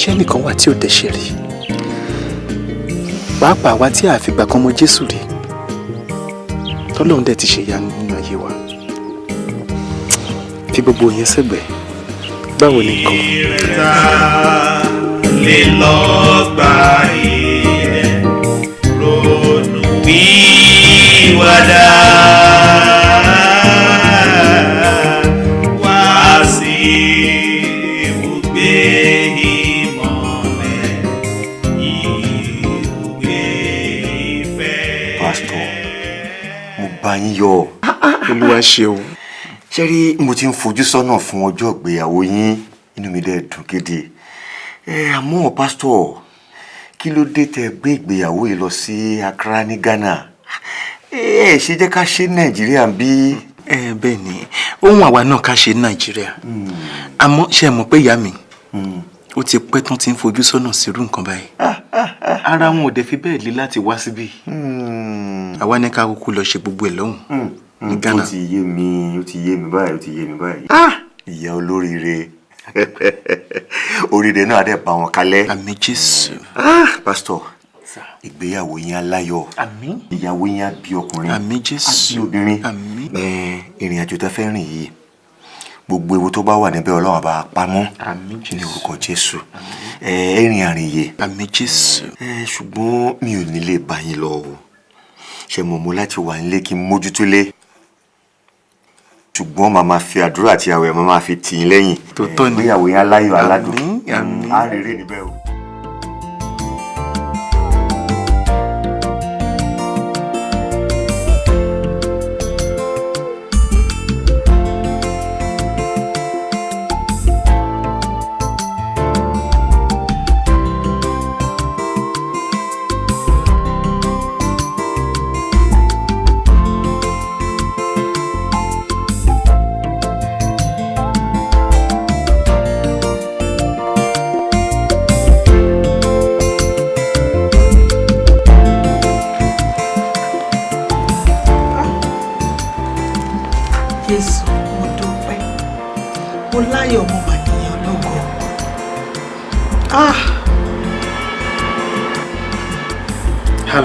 ṣé ẹnìkan wà tí ò dẹ́ṣẹ̀ rí? Pàápàá wa tí a fìgbà kan mọ Jésù rí tọ́lọ́run dẹ̀ ti ṣe ìyanu nínú ayé wa. Fi gbogbo yẹn sẹ́gbẹ̀ẹ́. Báwo ni nǹkan. ìrẹta lè lọ gba ilẹ̀? Ronú wíwádà yín yọ̀ olúwa ṣeun. Ṣé rí mo ti ń fojú sọ́nà fún ọjọ́ ìgbéyàwó yín? Inú mi dẹ̀ dùn gidi. Ẹ àmọ́ pásítọ̀ kí ló dé tẹ́ gbé ìgbéyàwó yìí lọ sí Accra ní Ghana? Ẹ ṣe jẹ́ ká ṣe Nàìjíríà bí. ẹ bẹ́ẹ̀ ni. Ohun àwa náà ká ṣe nàìjíríà. Àmọ́ ṣe mọ̀ pé ìyá mi ó ti pẹ́ tán ti ń fojú sọ́nà sírú nǹkan báyìí. Ara wọn ò dẹ̀ fi bẹ́ẹ̀ le láti wá síbí. Àwa ní ká kúkú lọ ṣe gbogbo ẹ̀ lọ́hùn ní Ghana. Ó ti yé mi ó ti yé mi báyìí ó ti yé mi báyìí. ìyá olóríire. Oríire náà á dẹ̀ bá wọn kalẹ̀. àmín jésù. pásítọ̀ ìgbéyàwó yín aláyọ̀ ìyàwó yín á bí ọkùnrin. Á bí obìnrin. Ìrìn àjò tẹ́ fẹ́ rìn yìí gbogbo ewu tó bá wà níbẹ̀ ọlọ́run bá pamọ́. Ní orúkọ jésù. Ẹ̀rìn àrìnyè. Àmín jésù. Ẹ ṣùgbọ́n mi ò ní lè bá yín lọ o. Ṣe mọ̀ mo láti wà nílé kí n mójútó lé? Ṣùgbọ́n màá máa fi àdúrà àti àwẹ̀ màá máa fi tì í lẹ́yìn. Tòótọ́ ni. ìgbéyàwó yín aláyọ̀ aládùn Àmín, àmín. á rèrè níbẹ̀ o.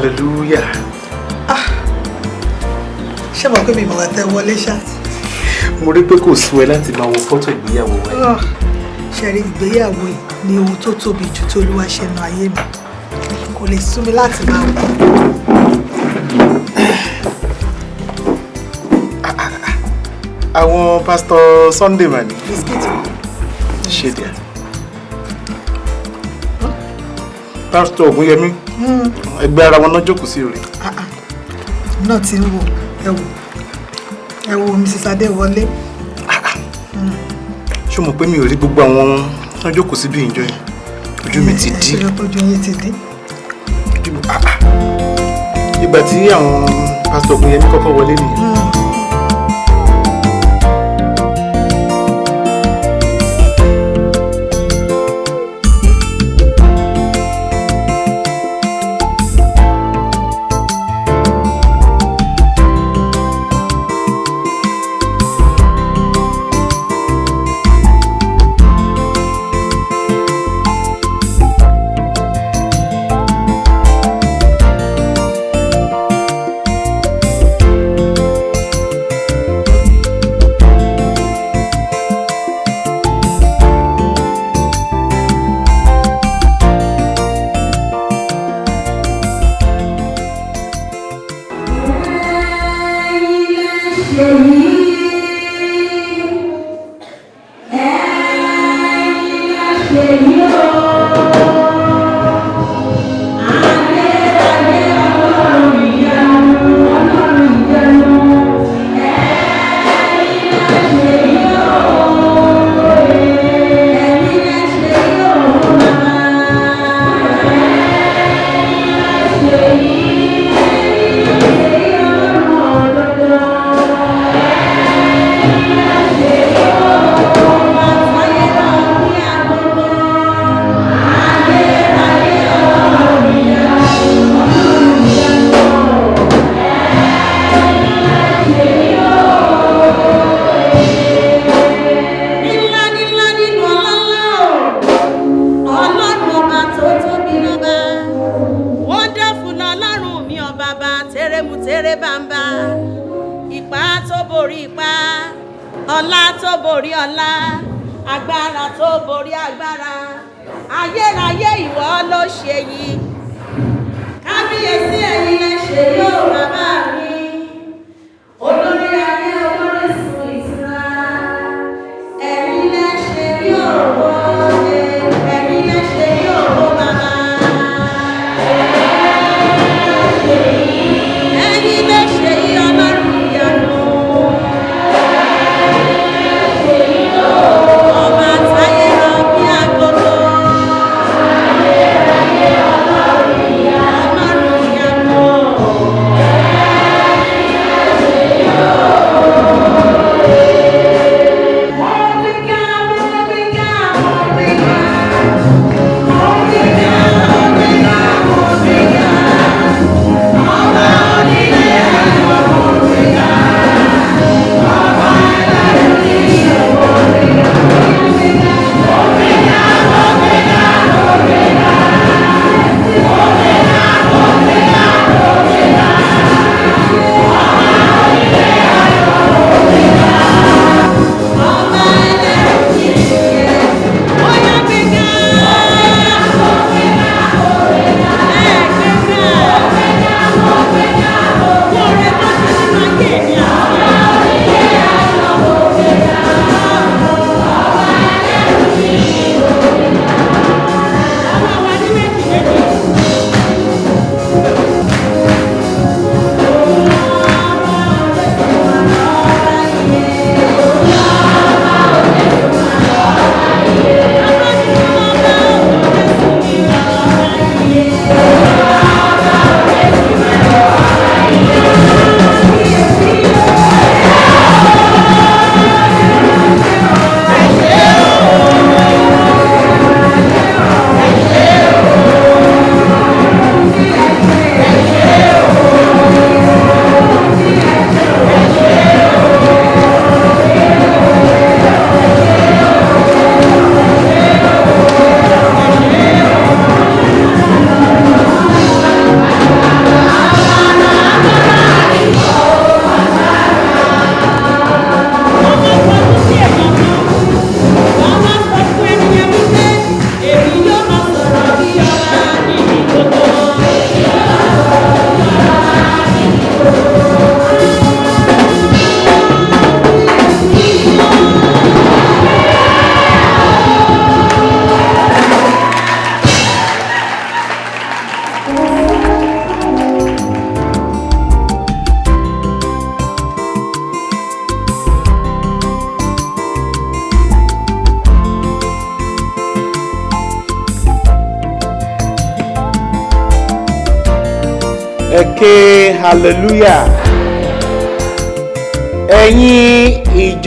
hallelujah ah ṣé mo pé mi mọ̀ tẹ wọlé ṣá. mo rí pé kò sú ẹ láti máa wo fọ́tò ìgbéyàwó wa. Ah, ṣe rí ìgbéyàwó yìí ni ohun tó tóbi jù tó olúwa ṣe nu ayé mi kò lè sú mi láti máa wò. àwọn pásítọ̀ Sunday mà ní. bisikíìtì ṣe díẹ̀. pásítọ̀ Ògúnyẹmí ẹgbẹ́ ara wọn náà jókòó sí rè. ah, ah. náà ti ń wò ẹ wò ẹ wò mrs adéwọlé ṣé o mọ̀ pé mi ò rí gbogbo àwọn náà jókòó síbí ìjọ yìí ojú mi ti dí. ojú yín ti dí. ìgbà tí àwọn pásítọ̀ Ògúnyẹmí kọ́kọ́ wọlé nìyẹn.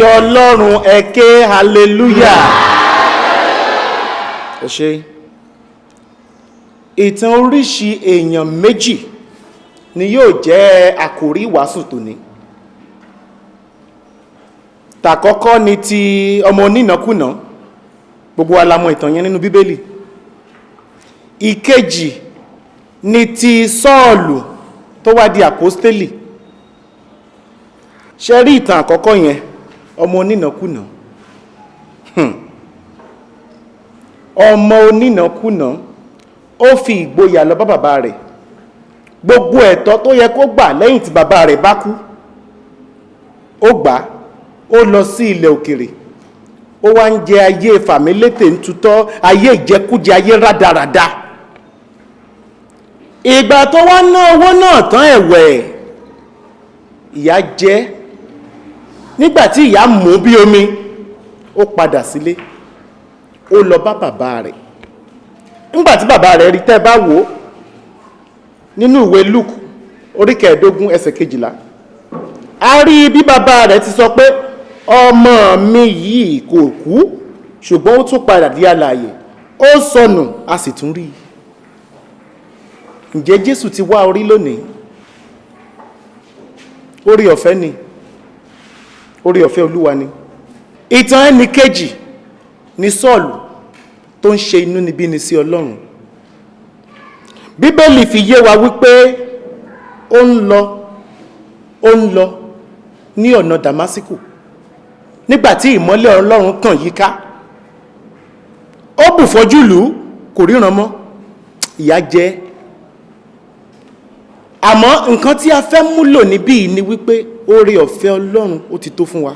Ìjọ ọlọ́run ẹ hallelujah. Ẹ ṣe ìtàn oríṣi èèyàn méjì ni yóò jẹ́ àkòrí ìwàásù tòní. Tàkọ́kọ́ ni ti ọmọ onínàkúnà. Gbogbo wa la mọ̀ ìtàn yẹn nínú bíbélì. Ìkejì ni ti sọ́ọ̀lù tó wá di àpọ́stélì. Ṣe rí ìtàn àkọ́kọ́ yẹn ọmọ onínàkúnà. Hmm. ọmọ onínàkúnà ó fi ìgboyà lọ bá bàbá rẹ̀. Gbogbo ẹ̀tọ́ tó yẹ kó gbà lẹ́yìn tí bàbá rẹ̀ bá kú ó gbà ó lọ sí ilẹ̀ òkèèrè. Ó wá ń jẹ ayé fàmílétè ń tutọ́ ayé ìjẹkújẹ ayé rádaràda. Ìgbà tó wá ná owó náà tán ẹ̀wẹ̀ ìyá jẹ nígbà tí ìyá mú bí omi ó padà sílé. Ó lọ bá bàbá rẹ̀. Nígbà tí bàbá rẹ̀ rí tẹ́ bá wò ó nínú ìwé Luke orí kẹẹ̀ẹ́dógún ẹsẹ̀ kejìlá a rí bí bàbá rẹ̀ ti sọ pé ọmọ mi yìí kò kú ṣùgbọ́n ó tún padà di alààyè. Ó sọnù a sì tún rí ǹjẹ́ Jésù ti wá orí lónìí? Orí ọ̀fẹ́ ni. ọ̀fẹ́ Olúwa ni. Ìtàn ẹnì kejì ni Sọ́ọ̀lù tó ń ṣe inúnibíni sí Ọlọ́run. Bíbélì fi yé wa wípé ó ń lọ ó ń lọ ní ọ̀nà Dàmásíkù. Nígbàtí ìmọ́lẹ̀ Ọlọ́run tàn yíká ó bù fọ́jú lù ú kò ríran mọ́ ìyà jẹ àmọ́ nǹkan tí a fẹ́ múlò níbí ni wípé oore ọ̀fẹ́ Ọlọ́run ó ti tó fún wa.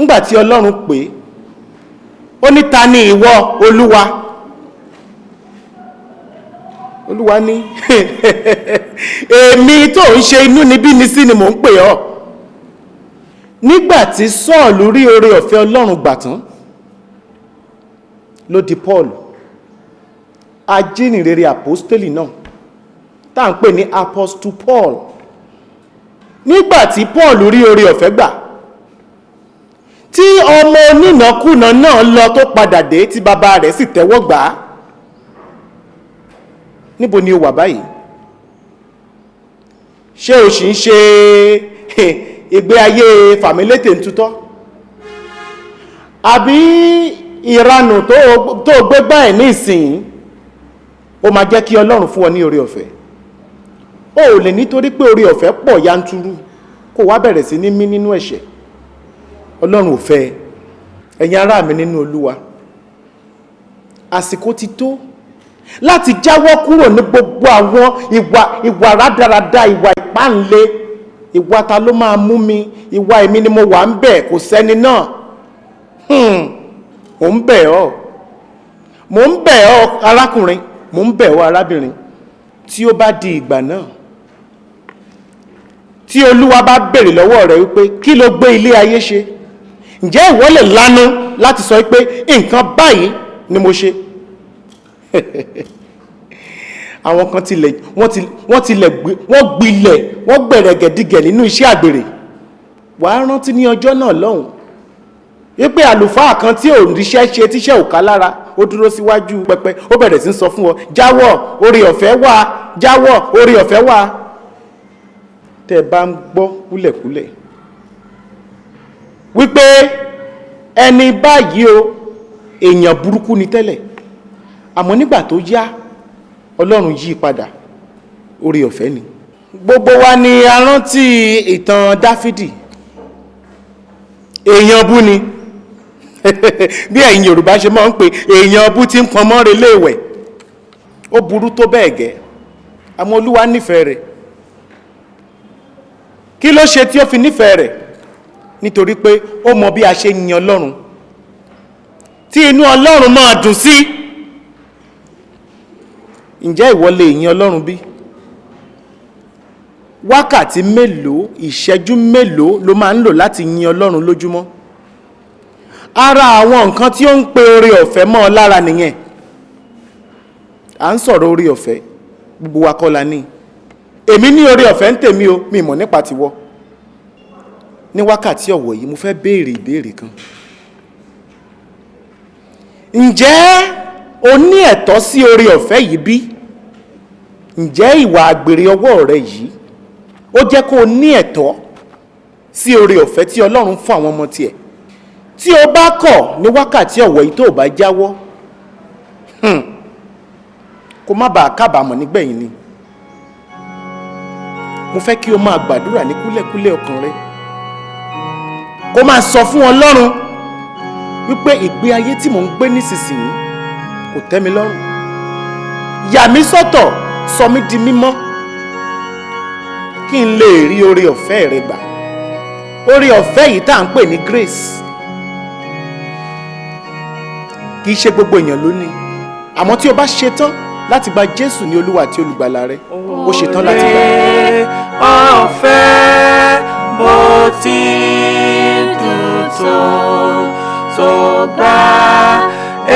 Ńgbàtí Ọlọ́run pè ó ní ta ni ìwọ Olúwa? Olúwa ní èmi tó ń ṣe inú níbí ni sí ni mò ń pè ọ́. Nígbàtí Sọ́ọ̀lù rí oore ọ̀fẹ́ Ọlọ́run gbà tán ló di Paul ajínrere àpọ́stélì náà tá ń pè ní apostle Paul nígbà tí Paul rí oore ọ̀fẹ́ gbà. Tí ọmọ onínàkúnà náà lọ tó padà dé tí bàbá rẹ̀ sì tẹ́wọ́ gbà á. Níbo ni o wà báyìí? Ṣé o sì ń ṣe ìgbé ayé fàmílétè ń tutọ́? Àbí ìranù tó gbé báyìí ní ìsìn ó máa jẹ́ kí Ọlọ́run fún ọ ní oore ọ̀fẹ́ o ò lè nítorí pé oore ọ̀fẹ́ pọ̀ yanturu. Kó wá bẹ̀rẹ̀ sí ní mí nínú ẹ̀ṣẹ̀. Ọlọ́run ò fẹ́ ẹ̀yin ará mi nínú Olúwa. Àsìkò ti tó láti jáwọ́ kúrò ní gbogbo àwọn ìwà ìwà ìwà ìpáǹle ìwà ta ló máa mú mi? Ìwà èmi ni mo wà ń bẹ̀ kò sẹ́ni náà. Mò ń bẹ̀ ọ́. Mò ń bẹ̀ ọ́ arákùnrin. Mò ń bẹ̀ ọ́ arábìnrin. Tí ó bá di ìgbà náà tí olúwa bá béèrè lọ́wọ́ rẹ̀ wípé kí ló gbé ilé ayé ṣe? Ǹjẹ́ ìwọ lè lanu láti sọ pé nǹkan báyìí ni mo ṣe. Àwọn kan tilẹ̀ wọ́n tilẹ̀ wọ́n gbilẹ̀ wọ́n gbẹ̀rẹ̀ gẹ̀dígẹ̀ nínú iṣẹ́ àgbèrè. Wàá rántí ní ọjọ́ náà lọ́hùn wípé àlùfáà kan tí ò ríṣẹ́ ṣe tíṣẹ́ ò ká lára ó dúró síwájú pẹpẹ ó bẹ̀rẹ̀ sí sọ fún ọ jáwọ́ orí ọ̀fẹ́ wà jáwọ́ orí ọ̀fẹ́ wà tẹ́ bá ń gbọ́ kúlẹ̀kúlẹ̀. Wípé ẹni báyìí o èèyàn burúkú ni tẹ́lẹ̀. Àmọ́ nígbà tó yá ọlọ́run yí padà orí ọ̀fẹ́ ni. Gbogbo wa ni a rántí ìtàn dáfídì. Èèyàn bú ni. Bí ẹ̀yin yorùbá ṣe máa ń pè èèyàn bú ti ń pọn mọ́re léèwẹ̀. Ó burú tó bẹ́ẹ̀ gẹ́. Àmọ́ olúwa nífẹ̀ẹ́ rẹ̀ kí ló ṣe tí ó fi nífẹ̀ẹ́ rẹ̀? Nítorí pé ó mọ bí a ṣe yin ọlọ́run. Tí inú ọlọ́run máa dùn sí. Ǹjẹ́ ìwọ lè ọlọ́run bí? Wákàtí mélòó ìṣẹ́jú mélòó ló máa ń lò láti yin ọlọ́run lójúmọ́? Ara àwọn nǹkan tí ó ń pe oore ọ̀fẹ́ mọ́ ọ lára nìyẹn. À ń sọ̀rọ̀ oore ọ̀fẹ́. Gbogbo wa kọ́ la ní èmi ní oore ọ̀fẹ́ ń tèmi o mi mọ̀ nípa tiwọ́. Ní wákàtí ọ̀wọ̀ yìí mo fẹ́ béèrè ìbéèrè kan. Ǹjẹ́ o ní ẹ̀tọ́ sí oore ọ̀fẹ́ yìí bí? Ǹjẹ́ ìwà àgbèrè ọwọ́ rẹ yìí ó jẹ́ kó o ní ẹ̀tọ́ sí oore ọ̀fẹ́ tí ọlọ́run fún àwọn ọmọ tiẹ̀? Tí o bá kọ̀ ní wákàtí ọ̀wọ̀ yìí tó o bá jáwọ́ hmm, kó má bàa kábàámọ̀ nígbẹ̀yìn ni mo fẹ́ kí o máa gbàdúrà ní kúlẹ̀kúlẹ̀ ọkàn rẹ. Kó máa sọ fún ọlọ́run wípé ìgbé ayé tí mò ń gbé nísinsìnyí kò tẹ́ mi lọ́rùn. Yà mí sọ́tọ̀ sọ mí di mímọ́ kí n lè rí oore ọ̀fẹ́ rẹ gbà. Oore ọ̀fẹ́ yìí tá à ń pè ní grace. Kì í ṣe gbogbo èèyàn ló àmọ́ tí o bá ṣetán láti gba jésù ní olúwa àti olùgbàlà rẹ ó ṣetán láti gbà. ọ̀fẹ́ bó ti dùn tó tó bá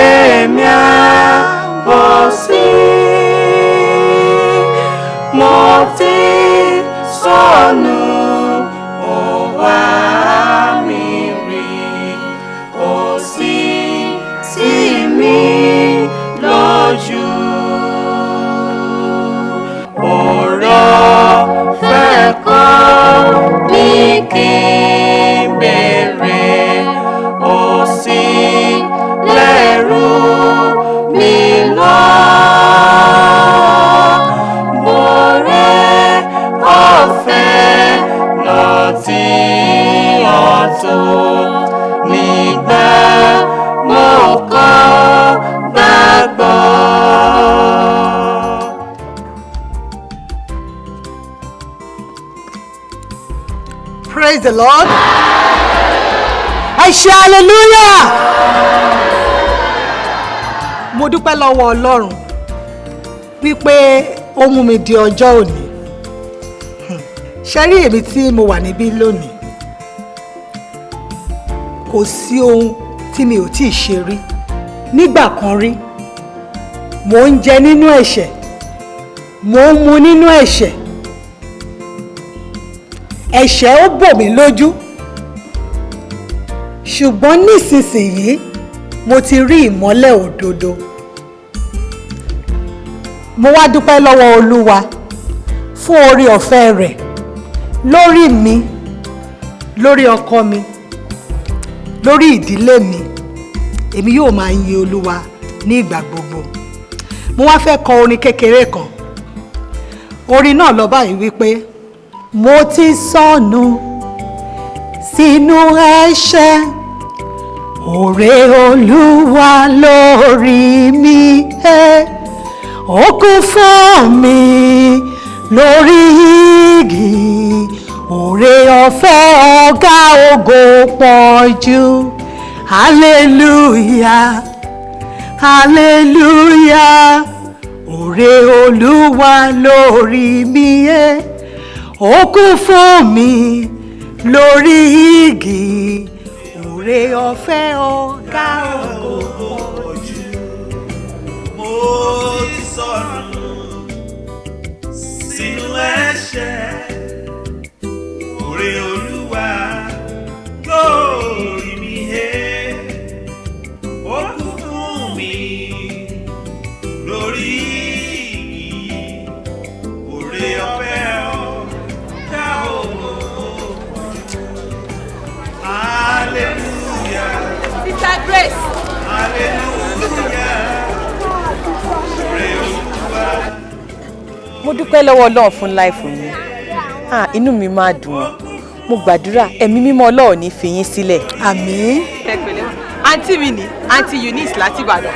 èmi á bọ̀ sí. mo ti sọnù praise the lord. Hallelujah. Mo dúpẹ́ lọ́wọ́ ọlọ́run wípé ó mú mi di ọjọ́ òní. Hmm. ṣe rí èmi tí mo wà níbí lónìí kò sí ohun tí mi ò tíì ṣe rí. Nígbà kan rí mò ń jẹ nínú ẹ̀ṣẹ̀ mò ń mu nínú ẹ̀ṣẹ̀. Ẹ̀ṣẹ̀ ó bò mí lójú. Ṣùgbọ́n nísinsìnyí mo ti rí ìmọ́lẹ̀ òdodo. Mo wá dúpẹ́ lọ́wọ́ olúwa fún orí ọ̀fẹ́ rẹ̀ lórí mi lórí ọkọ mi lórí ìdílé mi èmi yóò máa yin olúwa ní ìgbà gbogbo. Mo wá fẹ́ kọ orin kékeré kan. Orin náà lọ báyìí wípé mo ti sọnù sínú ẹ̀ṣẹ̀ òré olúwa lórí mi ó kú fún mi lórí igi òré ọ̀fẹ́ ọ̀gá ògo pọ̀ jù hallelujah. Hallelujah. Òré olúwa lórí mi ẹ. Ó kú fún mi lórí igi. Òré ọ̀fẹ́ ọ̀gá ògo pọ̀ jù. mo ti sọnù sínú ẹ̀ṣẹ̀ olúwa lórí mi he ó kú fún mi lórí igi òrè ọ̀fẹ́ ọ̀gá ògo hallelujah. Sister Grace. hallelujah. Òrè olúwa. mo dúpẹ́ lọ́wọ́ ọlọ́run fún láìfò yín ah, inú mi máa dùn. ọ́ mo gbàdúrà ẹ̀mí mímọ́ ọlọ́run ní fi yín sílẹ̀. àmín. ẹ pẹ̀lẹ́ àǹtí mi ni àǹtí Eunice láti Ìbàdàn.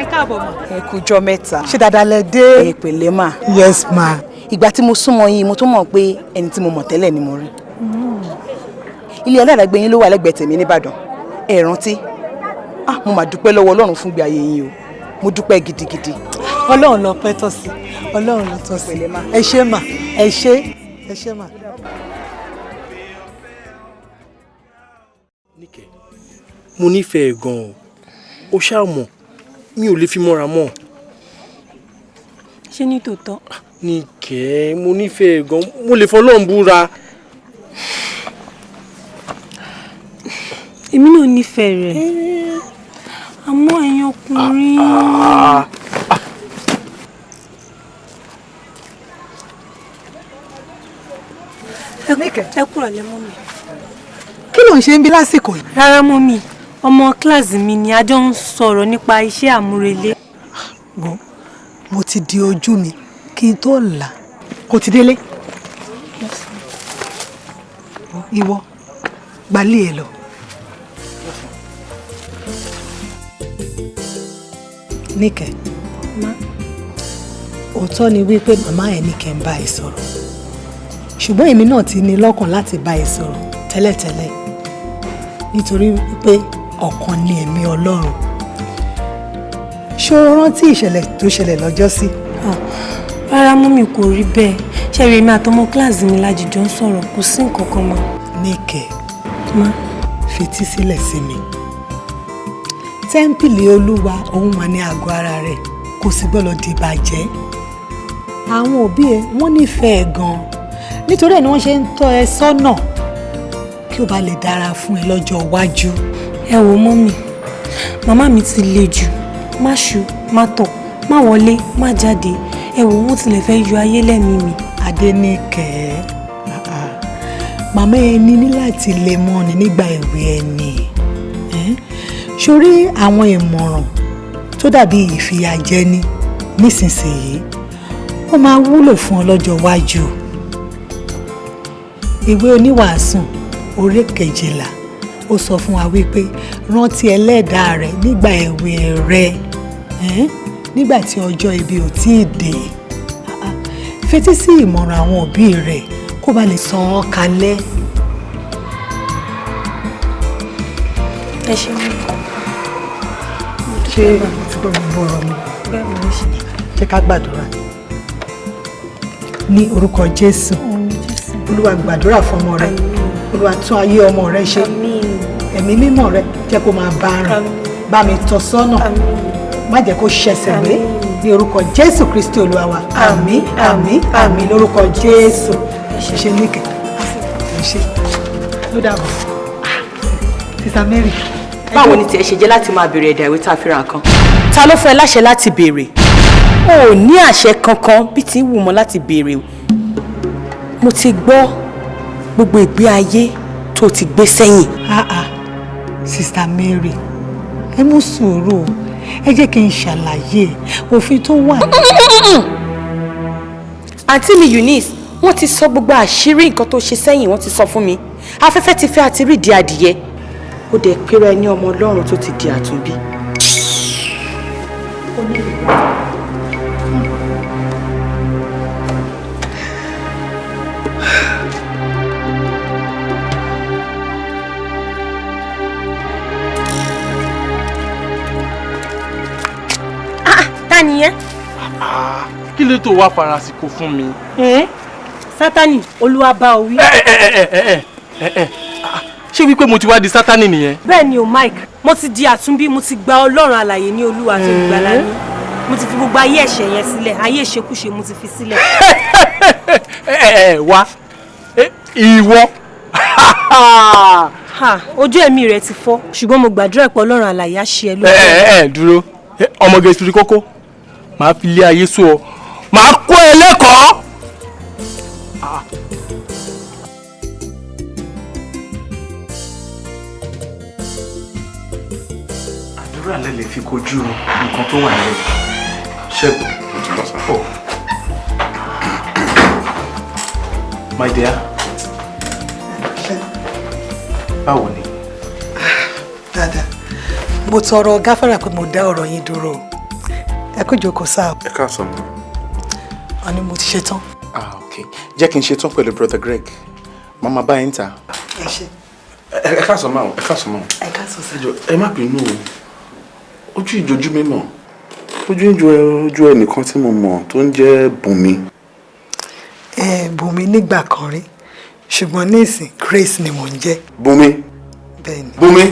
ẹ káàbọ̀ mọ́. ẹ kújọ́ mẹ́ta. ṣé dáadáa lẹ dé. ẹ pẹ̀lẹ́ mà. yes ma. ìgbà tí mo súnmọ́ yín mo tún mọ̀ pé ẹni tí mo mọ̀ tẹ́lẹ̀ ni mo rí. ilé aládàgbé yín ló wà lẹ́gbẹ̀ẹ́ tèmi nìbàdàn ẹ rántí ah, mo mà dúpẹ́ lọ́wọ́ ọlọ́run fún gbé ayé yín o mo dúpẹ́ gidigidi. ọlọ́run lọ pẹ́ tọ́ sí ọlọ́run lọ tọ́ sí ẹ ṣé mà ẹ ṣé ẹ ṣé mà. Mo nífẹ̀ẹ́ gan-an ó ṣáà mọ̀ mi ò lè fi mọ́ra mọ́ ṣé ní tòótọ́. Níkẹ́ mo nífẹ̀ẹ́ gan mo lè fọlọ́run búra. èmi náà nífẹ̀ẹ́ rẹ̀ àmọ́ ẹ̀yin ọkùnrin. ẹ kúrò lẹ́ mọ́ mi. kí ló ń ṣe ń bí lásìkò yìí. rárá mọ́ mi ọmọ kíláàsì mi ni a jọ ń sọ̀rọ̀ nípa iṣẹ́ àmúrelé. mo mo ti di ojú mi kí n tó là kó ti délé. ìwọ gbalé ẹ lọ. níkẹ́ òótọ́ ni wípé màmá ẹ̀ ní kẹ́ ń bá ẹ sọ̀rọ̀ ṣùgbọ́n èmi náà ti ní lọ́kàn láti bá ẹ sọ̀rọ̀ tẹ́lẹ̀tẹ́lẹ̀ nítorí pé ọ̀kan ni ẹ̀mí ọlọ́run ṣó o rántí ìṣẹ̀lẹ̀ tó ṣẹlẹ̀ lọ́jọ́ sí. rárá mú mi kò rí bẹ́ẹ̀ ṣẹ́rí èmi àtọmọ kíláàsì mi lájijọ́ ń sọ̀rọ̀ kò sí nǹkan kan mọ́. níkẹ́ má fetí sílẹ̀ sí mi tẹ́ḿpìlì olúwa òun wà ní àgọ́ ara rẹ̀ kò sì gbọ́dọ̀ dìbàjẹ́ àwọn òbí ẹ wọ́n nífẹ̀ẹ́ gan-an nítorí ẹ̀ ni wọ́n ṣe ń tọ́ ẹ sọ́nà kí ó bá lè dára fún ẹ lọ́jọ́ iwájú. Ẹ wò mọ́mì màmá mi ti le jù. Má ṣu má tọ̀ má wọlé má jáde. Ẹ wò wọ́n tilẹ̀ fẹ́ yọ ayé lẹ́mìí mi. adẹ́nìkẹ́ màmá ẹni ní láti lè mọ́ni nígbà èwe ẹni. Sórí àwọn ìmọ̀ràn tó dàbí ìfìyàjẹni nísinsìnyí ó máa wúlò fún ọ lọ́jọ́ iwájú. Ìwé oníwàásù orí kejìlá ó sọ fún wa wípé rántí ẹlẹ́dàá rẹ nígbà èwe rẹ. Nígbà tí ọjọ́ ibi ò tí ì dé. Fetí sí ìmọ̀ràn àwọn òbí rẹ kó ba lè sàn ọ́ kalẹ̀. ẹ ṣe mú gbogbo ọ̀rọ̀ mi? Ṣe. jẹ́ ká gbàdúrà. Ní orúkọ jésù. Olúwa gbàdúrà fún ọmọ rẹ. Olúwa tún ayé ọmọ rẹ ṣe ẹ̀mí mímọ́ rẹ jẹ́ kó máa bá rìn. Bá mi tọ́ sọ́nà. Má jẹ́ kó ṣẹ̀ṣẹ̀ gbé. Ní orúkọ jésù kristi olúwa wa. Àmín. Àmín. Àmín. Lórúkọ jésù. Ṣe níkẹ ṣe ló dàbọ̀. Sísá mary. báwo ni tiẹ̀ ṣe jẹ́ láti máa béèrè ẹ̀dà ìwé tá a fi ra nǹkan ta ló fẹ́ láṣẹ láti béèrè o ò ní àṣẹ kankan bí ti ń wù mọ́ láti béèrè mo ti gbọ́ gbogbo ìgbé ayé tó ti gbé sẹ́yìn. ah ah sista mary ẹ mú sùúrù ẹ jẹ́ kí n ṣàlàyé òfin tó wà. àǹtí mi eunice wọ́n ti sọ gbogbo àṣírí nǹkan tó ṣe sẹ́yìn wọ́n ti sọ fún mi afẹ́fẹ́ ti fẹ́ àti rí di adìyẹ ó dẹ̀ péré ní ọmọ ọlọ́run tó ti di àtúnbí. ta kí ló tó wá farasíkò fún mi. sátani olúwa bá ọ wí. ṣé wípé mo ti wá di sátani nìyẹn. bẹ́ẹ̀ ni o mike mo ti di àtúnbí mo ti gba ọlọ́run àlàyé ní olúwa tó gbàlà ní mo ti fi gbogbo ayé ẹ̀ṣẹ̀ yẹn sílẹ̀ ayé ìṣekúṣe mo ti fi sílẹ̀. ẹ ẹ wá ìwọ. ha ojú ẹ̀mí rẹ̀ ti fọ́ ṣùgbọ́n mo gbàdúrà pé ọlọ́run àlàyé á ṣe ẹ lójú. ẹ ẹ dúró ọmọge sùúrù kókó màá fi lé ayé sùn ọ màá kó ẹ lẹ́kọ̀ọ́. àdúrà lẹ lè fi kojú nǹkan tó wà nílẹ̀ ṣẹ́gun my dear báwo ni. dáadáa mo tọrọ gáfárà pé mo dá ọ̀rọ̀ yín dúró ẹ kú jókòó sáà ẹ káàsán mọ́. wọn ni mo ti ṣe tán. ah ok jẹ́ kí n ṣe tán pẹ̀lú brother greg màmá bá yín ta. ẹ ṣe ẹ káàsán máa ẹ káàsán máa. ẹ káàsán sí. ẹ má bínú o ojú ìjojú mi mọ̀ ojú ìjọ ojú ẹnìkan tí mo mọ̀ tó ń jẹ́ bùnmi. ẹ bùnmi nígbà kan rí ṣùgbọ́n nísìn grace ni mò ń jẹ́. bùnmi bẹ́ẹ̀ni. bùnmi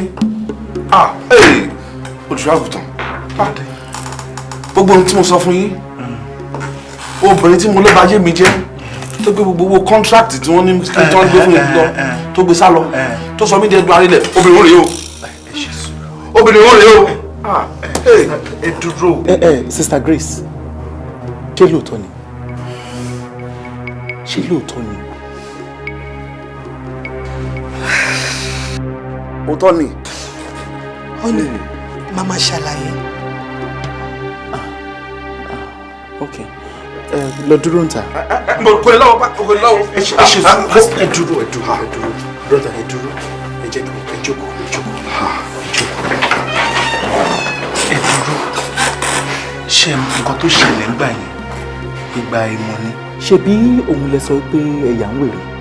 ah ee olùṣọ́ àgùntàn gbogbo ohun tí mo sọ fún yín obìnrin tí mo ló yé mi jẹ́ tó gbé gbogbo owó contract tí wọ́n ní kí wọ́n gbé fún mi lọ tó gbé sá lọ tó sọ mí di ẹgbẹ́ arílẹ̀ obìnrin rèé o obìnrin rèé o. Ah, eh, ẹ dúró. ẹ ẹ sister Grace ṣé lóòótọ́ ni ṣé lóòótọ́ ni. òótọ́ ni. ó ní màmá ṣàlàyé. Ok. Ẹ lọ dúró ń ta. mo kò lè lọ́wọ́ kò lè lọ́wọ́. ẹ ṣe ẹ ṣe fún ẹ dúró ẹ dúró ẹ dúró. Brother ẹ dúró. Ẹ jẹ́ kí ẹ jókòó ẹ jókòó. Ẹ jókòó ẹ dúró ṣe nǹkan tó ṣẹlẹ̀ ńgbà yẹn? Ìgbà ìmọ̀ ni. ṣebí òun lẹ sọ pé ẹ̀yà ń wèrè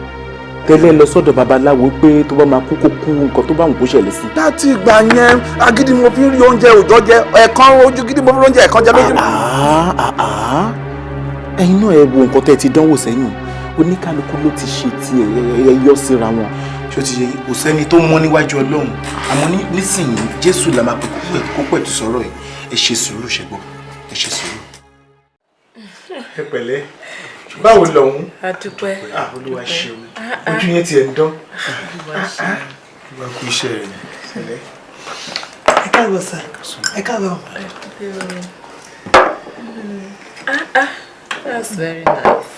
tẹ́lẹ̀ lọ sọ́dọ̀ babaláwo pé tó bá máa kú kó kú nǹkan tó bá wù kó ṣẹlẹ̀ sí. láti ìgbà yẹn agídí mo fi ń rí oúnjẹ òòjọ́ jẹ ẹ̀ẹ̀kan ojú gidi mo fi ń rí oúnjẹ ẹ̀ẹ̀kan jẹ lójúmọ́. ẹ̀yin náà ẹ wo nǹkan tẹ́ ẹ ti dánwò sẹ́yìn oníkálukú ló ti ṣe tiẹ̀ ẹ yọ síra wọn. ṣé o ti yẹ kò sẹ́ni tó mọ́ níwájú ọlọ́run àmọ́ ní- nísìnyí jésù la máa pè kó pẹ̀ kó pẹ̀ tó sọ̀rọ̀ ẹ̀ ẹ ṣe sùúrù ṣẹ́gbọ́ ẹ ṣe sùúrù. ẹ pẹ̀lẹ́ báwo lọ́hún. adúpẹ́. ah olúwa ṣeun ojú yẹn tiẹ̀ ń dán. olúwa kú iṣẹ́ rẹ̀ pẹ̀lẹ́. ẹ káàbọ̀ sà ẹ káàbọ̀. Ah, ah, that's very nice.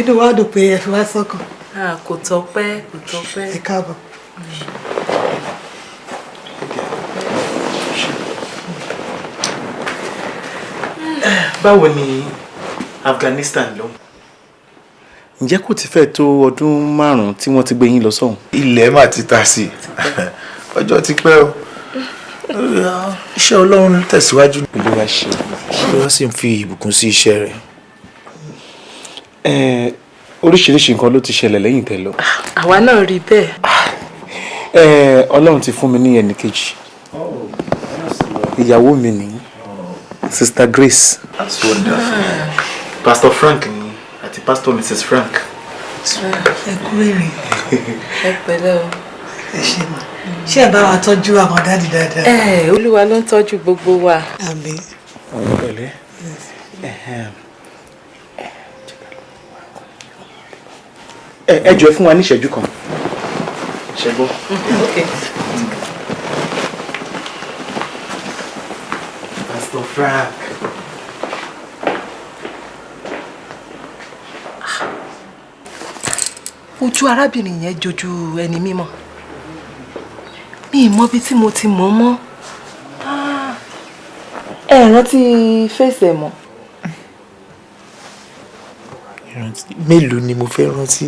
inú wa dùn pé ẹ fi wá sọ́kàn. Kò tọ́pẹ́ kò tọ́pẹ́. ẹ káàbọ̀. Báwo ni Afghanistan lọ. ǹjẹ́ kò ti fẹ́ tó ọdún márùn-ún tí wọ́n ti gbé yín lọ sọ́hùn. ilẹ̀ mà ti ta sí i ọjọ́ ti pẹ́ o iṣẹ́ ọlọ́run tẹ̀síwájú. olúwa ṣe olúwa sì ń fi ìbùkún sí iṣẹ́ rẹ̀. oríṣiríṣi nǹkan ló ti ṣẹlẹ̀ lẹ́yìn tẹ́ lọ. àwa náà rí bẹ́ẹ̀. ọlọ́run ti fún mi ní ẹnì kejì ìyàwó mi ní sister Grace. that's wonderful. pastor Frank ni àti pastor Mrs Frank. ẹ kú èrè ẹ pẹ̀lẹ́ o. ẹ ṣe mà ṣé ẹ bá wa tọ́jú àwọn dáàdì dáadáa. ẹ olúwa ló ń tọ́jú gbogbo wa. àmín. pẹ̀lẹ́ ẹ jọ̀ọ́ fún wa ní ìṣẹ́jú kan ṣẹ́gbọ́. pastor Frank. ojú arábìnrin yẹn jojú ẹni mímọ́. Mi mọ ibi tí mo ti mọ̀ mọ́. Ah, ẹ rántí fèsì ẹ̀ mọ́. mélòó ni mo fẹ́ rántí?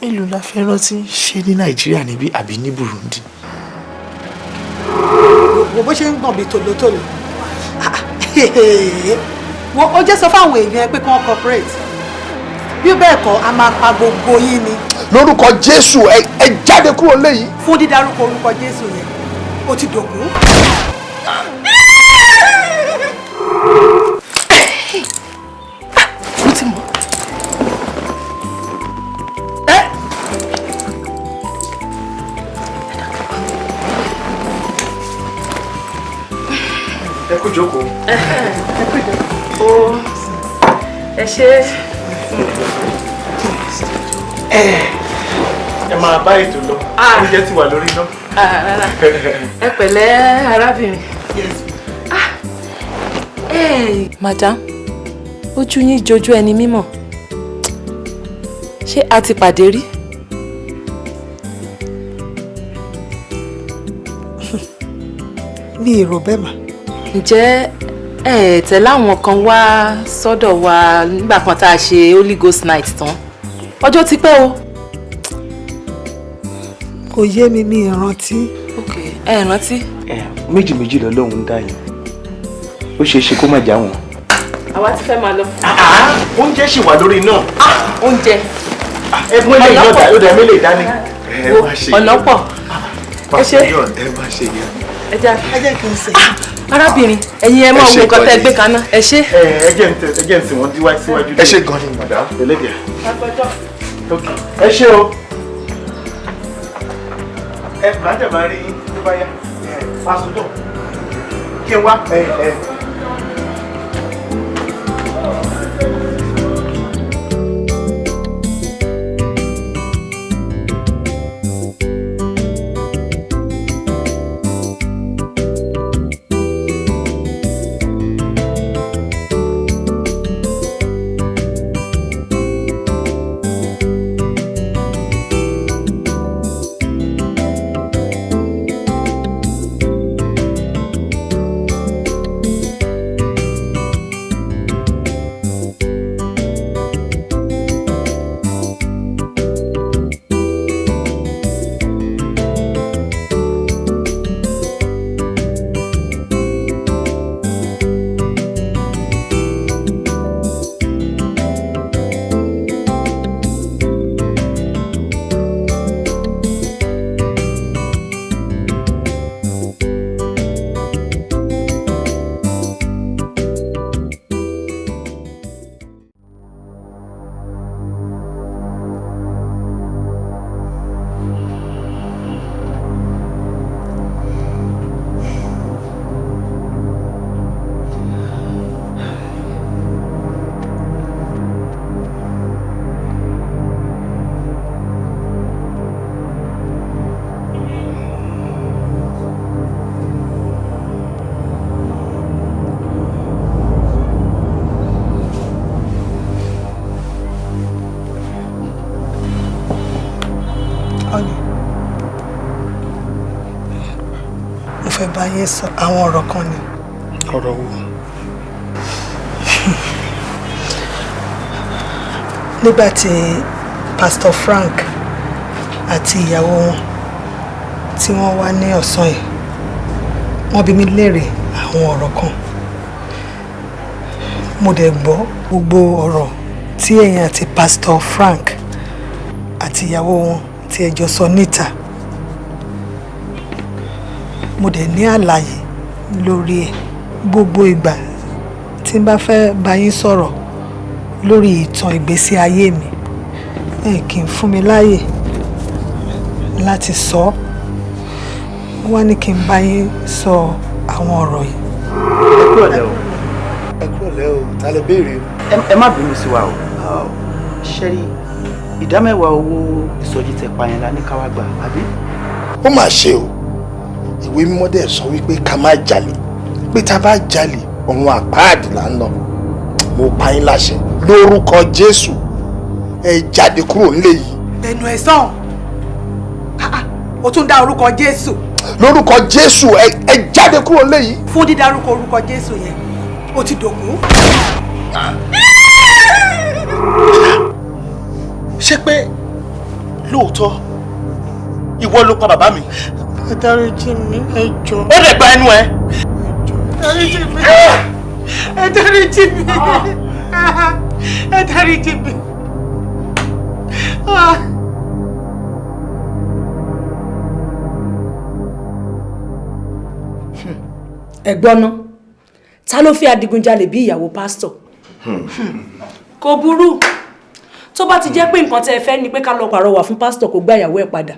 Mélòó la fẹ́ rántí? Ṣé ní nàìjíríà níbí àbí ní burundi. wo bó ṣe ń gbọ̀n bíi tòlótòló wo ó jẹ́ sọ fáwọn èèyàn ẹ pé wọ́n cooperate bí bẹ́ẹ̀ kọ́ a máa pa gbogbo yín ni. lórúkọ jésù ẹ jáde kúrò léyìí. fún dídárúkọ orúkọ jésù yẹn ó ti dòkú. ẹ kú jókòó. ó ẹ ṣe ẹ máa bá ètò lọ oúnjẹ ti wà lórí iná. Ah, rárá. ẹ pẹ̀lẹ́ arábìnrin. Ah, eh, madam ojú yín jojú ẹni mímọ́ ṣé a ti pàdé rí. mi ì rò bẹ́ẹ̀ mà. Ǹjẹ́ ẹ tẹ̀lé àwọn kan wá sọ́dọ̀ wa nígbà kan tá a ṣe holy ghost night tán ọjọ́ ti pẹ́ o. kò yé mi mi ì rántí. ok ẹ rántí. méjì méjì lọ́lọ́run ń dá yín ó ṣeé ṣe kó má já wọn. àwa ti fẹ́ máa lọ. oúnjẹ ṣì wà lórí iná. oúnjẹ. ẹ mú ilé iná dá ó dá mélèé dání. Ọ̀nà pọ̀ ẹ ṣe ẹ má ṣe yẹn. ẹ jẹ́ ẹ jẹ́ kí n sè arábìnrin ẹ̀yin ẹ máa wo nǹkan tẹ́ gbé kaná ẹ ṣe. ẹ jẹ́ ń tẹ ẹ jẹ́ ń sìn wọ́n díwá síwájú. ẹ ṣe gan ni madam. ẹlẹ́dẹ̀. ẹ ṣe o. ẹ bàjẹ́ bá rí yín tó bá yá. ẹ pásítọ̀ kí n wá. Yín sọ àwọn ọ̀rọ̀ kan ni. ọ̀rọ̀ wo. nígbà tí pastor Frank àti ìyàwó wọn tí wọ́n wá ní ọ̀sán yìí wọ́n bi mí léèrè àwọn ọ̀rọ̀ kan mo dẹ̀ gbọ́ gbogbo ọ̀rọ̀ tí ẹ̀yin àti pastor Frank àti ìyàwó wọn tí ẹ jọ sọ níta mo dẹ̀ ní àlàyé lórí ẹ̀. Gbogbo ìgbà tí n bá fẹ́ bá yín sọ̀rọ̀ lórí ìtàn ìgbésí ayé mi ẹ kì í fún mi láàyè láti sọ ọ́. Wọ́n wá ní kí n bá yín sọ àwọn ọ̀rọ̀ yìí. ẹ kúrò lẹ́ o. Ẹ kúrò lẹ́ o. Ta lè béèrè? O. ẹ má bínú sí wa o. Ṣẹ́rí ìdámẹ́wàá owó ìsọjí tẹ pa yẹn la ní káwá gbà àbí. ó mà ṣe o ìwé mímọ́ dẹ̀ sọ wípé ká má jalè pé tá a bá jalè ọ̀run àpáàdì là ń lọ mo pa yín láṣẹ lórúkọ jésù ẹ jáde kúrò nílé yìí ẹnu ẹ sàn o tún dá orúkọ jésù lórúkọ jésù ẹ ẹ jáde kúrò nílé yìí. fún dídárúkọ orúkọ jésù yẹn o ti dògún. ṣé pé lóòótọ́ ìwọ ló pa bàbá mi. Ẹ dáríjì mi ẹ jọ. ó lè gba ẹnu ẹ. dáríjì mi ẹ dáríjì mi ẹ dáríjì mi. Ah. ẹ̀gbọ́n ná ta ló fi adigunjalè bí ìyàwó pásítọ̀ kò burú tó bá ti jẹ́ pé nǹkan tẹ́ ẹ fẹ́ ni pé ká lọ pàrọwà fún pásítọ̀ kó gbá ìyàwó ẹ̀ padà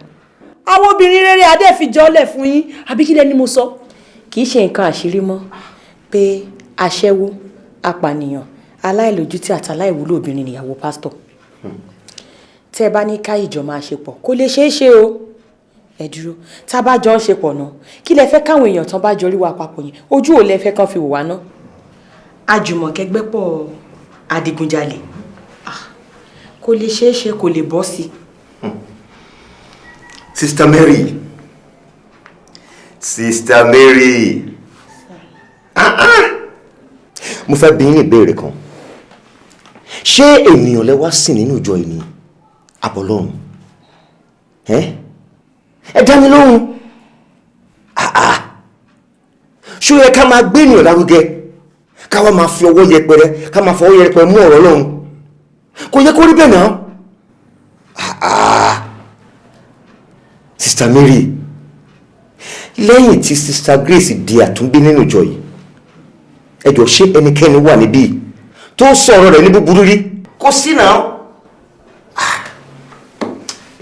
àwọn obìnrin rere adé fi jọ́lẹ̀ fún yín. Àbí kí lẹ́ni mo sọ. kì í ṣe nǹkan àṣírí mọ́. Pé aṣẹ́wó apànìyàn aláìlójútì àti aláìwúlò obìnrin nìyàwó pásítọ̀. Tẹ́ ẹ bá ní ká ìjọ máa ṣe pọ̀ kó lè ṣeé ṣe o. Ẹ dúró. Tá a bá jọ ń ṣe pọ̀ náà kí lẹ fẹ́ káwọn èèyàn tán bá jọ rí wa papọ̀ yẹn? Ojú ò lẹ fẹ́ kán fi wò wá ná. àjùmọ̀kẹ́ gbẹ́pọ̀ adigunjalè. Ah, kò lè ṣeé ṣe kò lè bọ́ sí i. Sister Mary. Sister Mary. Ah, ah. Mo fẹ́ bi yín ìbéèrè kan. Ṣé ènìyàn lẹ wá sìn nínú ìjọ yìí ni? Àbọ̀lọ́run. Ẹ́ ẹ dá mi lóhùn. Ah, ah. Ṣó yẹ ká máa gbé ènìyàn lárugẹ? Ká wá máa fi ọwọ́ yẹpẹrẹ ká máa fọwọ́ yẹpẹrẹ mú ọ̀rọ̀ Ọlọ́run. Kò yẹ kó rí bẹ́ẹ̀ náà. Ah, ah. Sister Mary. Lẹ́yìn tí Sister Grace di àtúnbí nínú ìjọ yìí ẹ jọ̀ọ́ ṣé ẹnikẹ́ni wà níbí tó sọ̀rọ̀ rẹ̀ ní búburú rí? Kò sí náà. Ah.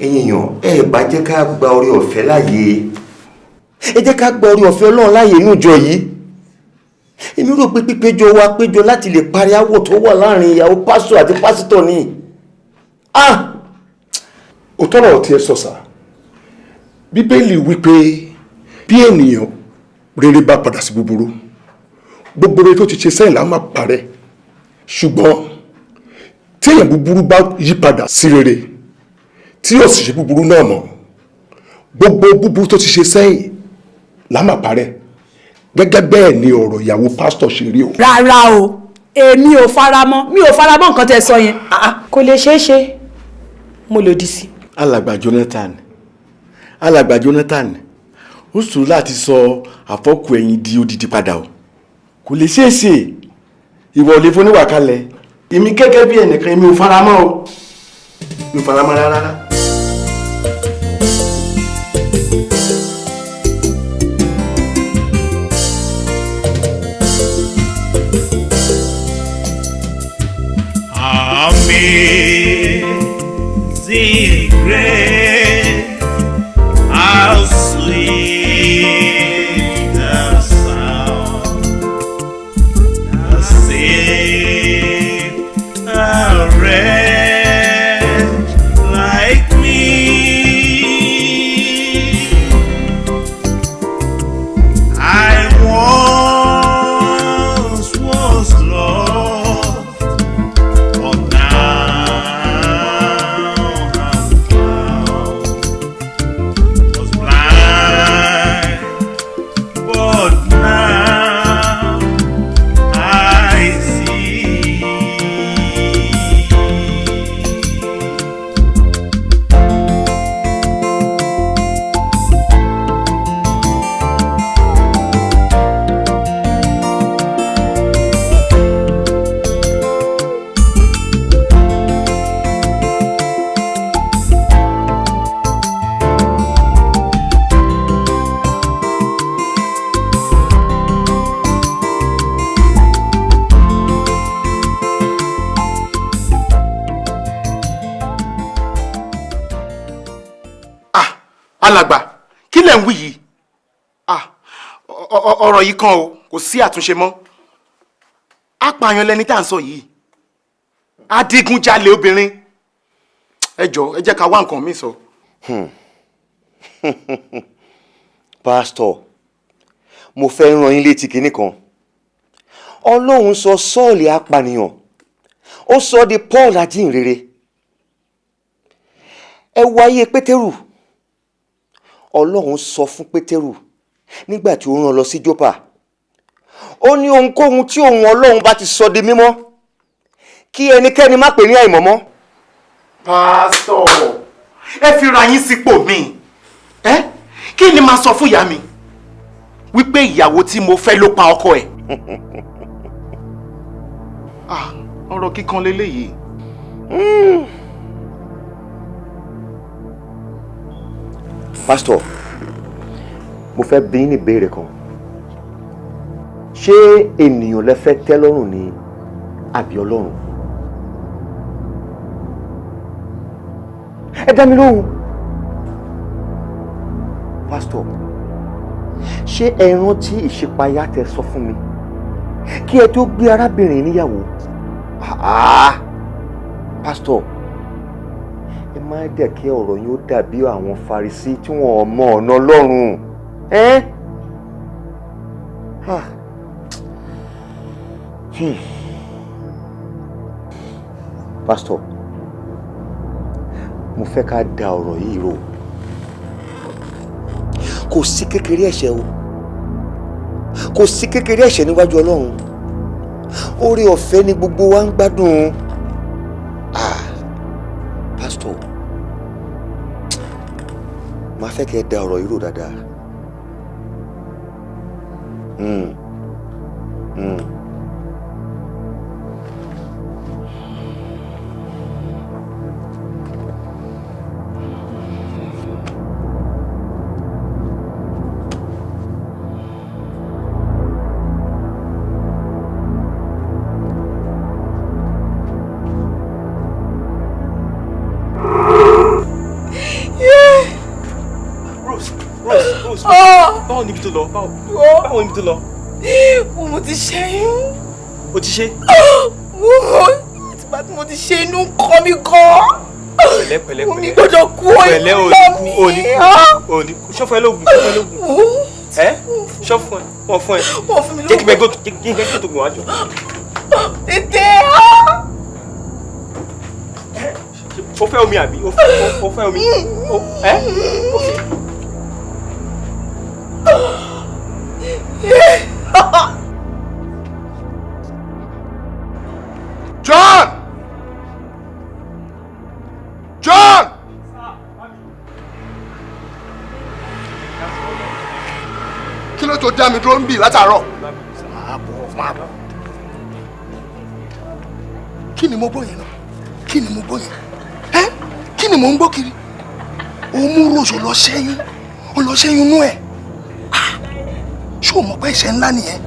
ẹ̀yin èèyàn ẹ bá jẹ́ ká gba orí ọ̀fẹ́ láàyè. Ẹ jẹ́ ká gba orí ọ̀fẹ́ Ọlọ́run láàyè inú ìjọ yìí. Èmi rò pé pípéjọ wa péjọ láti lè parí áwọ̀ tó wà láàárín ìyàwó pásítọ̀ àti pásítọ̀ ni. Ah! Òtọ́rọ̀ tí ẹ sọ sá bíbélì wípé bí ènìyàn rere bá padà sí búburú gbogbo rere tó ti ṣe sẹ́yìn la máa parẹ́ ṣùgbọ́n tí èèyàn búburú bá yí padà sí rere tí yóò sì ṣe búburú náà mọ́ gbogbo búburú tó ti ṣe sẹ́yìn la máa parẹ́ gẹ́gẹ́ bẹ́ẹ̀ ni ọ̀rọ̀ ìyàwó pásítọ̀ ṣe rí o. rárá o èmi ò faramọ́ mi ò faramọ́ nǹkan tẹ́ sọ yẹn. kò lè ṣeé ṣe mo lòdì sí. alàgbà Jonathan alàgbà Jonathan ó ṣòro láti sọ àfọ́kù ẹ̀yìn di odidi padà o. Kò lè ṣeé ṣe. Ìwọ lè fún níwà kalẹ̀ èmi gẹ́gẹ́ bí ẹnìkan èmi ò faramọ́ o. Mi ò faramọ́ rárá. Ọ̀rọ̀ yìí kan o kò sí àtúnṣe mọ́. Apààyàn lẹni tá à ń sọ yìí. Adigunjalè obìnrin. Ẹ jọ ẹ jẹ́ ká wá nǹkan míì sọ. Hmm. pásítọ̀ mo fẹ́ rán yín létí kinní kan. Ọlọ́run sọ sọ́ọ̀lì apànìyàn. Ó sọ di paul ajínrere. Ẹ wo ayé pétérù. Ọlọ́run sọ fún pétérù nígbà tí ó rán lọ sí jópa ó ní ohunkóhun tí òun ọlọ́run bá ti sọ di mímọ́ kí ẹnikẹ́ni má pè ní àìmọ̀mọ́. pásítọ̀ ẹ fi ra yín sípò mi ẹ kí ni màá sọ fún ìyá mi wípé ìyàwó tí mo fẹ́ ló pa ọkọ ẹ̀. ah ọ̀rọ̀ kíkan leléyìí. pásítọ̀ mo fẹ́ bi yín ní ìbéèrè kan. Ṣé ènìyàn lẹ fẹ́ tẹ́ lọ́rùn ni àbí ọlọ́run? Ẹ dá mi lóhùn. Pásítọ̀ ṣé ẹ rántí ìṣípayá tẹ́ sọ fún mi? Kí ẹ tó gbé arábìnrin níyàwó. Pásítọ̀ ẹ má jẹ́ kí ọ̀rọ̀ yín ó dàbí àwọn Farisí tí wọ́n mọ ọ̀nà Ọlọ́run Ah. Hmm. pásítọ̀ mo fẹ́ ká da ọ̀rọ̀ yìí rò kò sí kékeré ẹ̀ṣẹ̀ o kò sí kékeré ẹ̀ṣẹ̀ níwájú Ọlọ́run oore ọ̀fẹ́ ni gbogbo wa ń gbádùn ah pásítọ̀ máa fẹ́ kẹ́ ẹ da ọ̀rọ̀ yìí rò dáadáa. Mm. Mm. Rose Rose Rose Oh. báwo níbi tó lọ báwo Wo. báwo níbi tó lọ? Mo mo ti ṣẹ́yún. o ti ṣe? Wo ìtìgbà tí mo ti ṣe inú ń kọ́ mi gan. pẹ̀lẹ́ pẹ̀lẹ́ Omi pẹ̀lẹ́. gbọ́dọ̀ kú pẹ̀lẹ́ inú o lọ ní mi. o ní kú o ní kú. Ṣọfún ẹ ṣọfún ẹ wọn fún ẹ. Jẹ́ kí lóògùn. bẹ gbó jẹ́ kí bẹ gbó tó gùn wájú Tètè. o fẹ́ omi àbí? O fẹ́ o fẹ́ omi? O ẹ? Ok John! John! Kí ló tó dá mi dúró ń bì látàárọ̀? Máa bọ̀, máa bọ̀. Kí ni mo gbọ́ yẹn náà? Kí ni mo gbọ́ yẹn? Ẹ́ kí ni mo ń gbọ́ kiri? O mú Rose lọ ṣẹ́yún, o lọ ṣẹ́yún nú ẹ̀. Ṣé o mọ̀ pé ìṣẹ́ ńlá nìyẹn?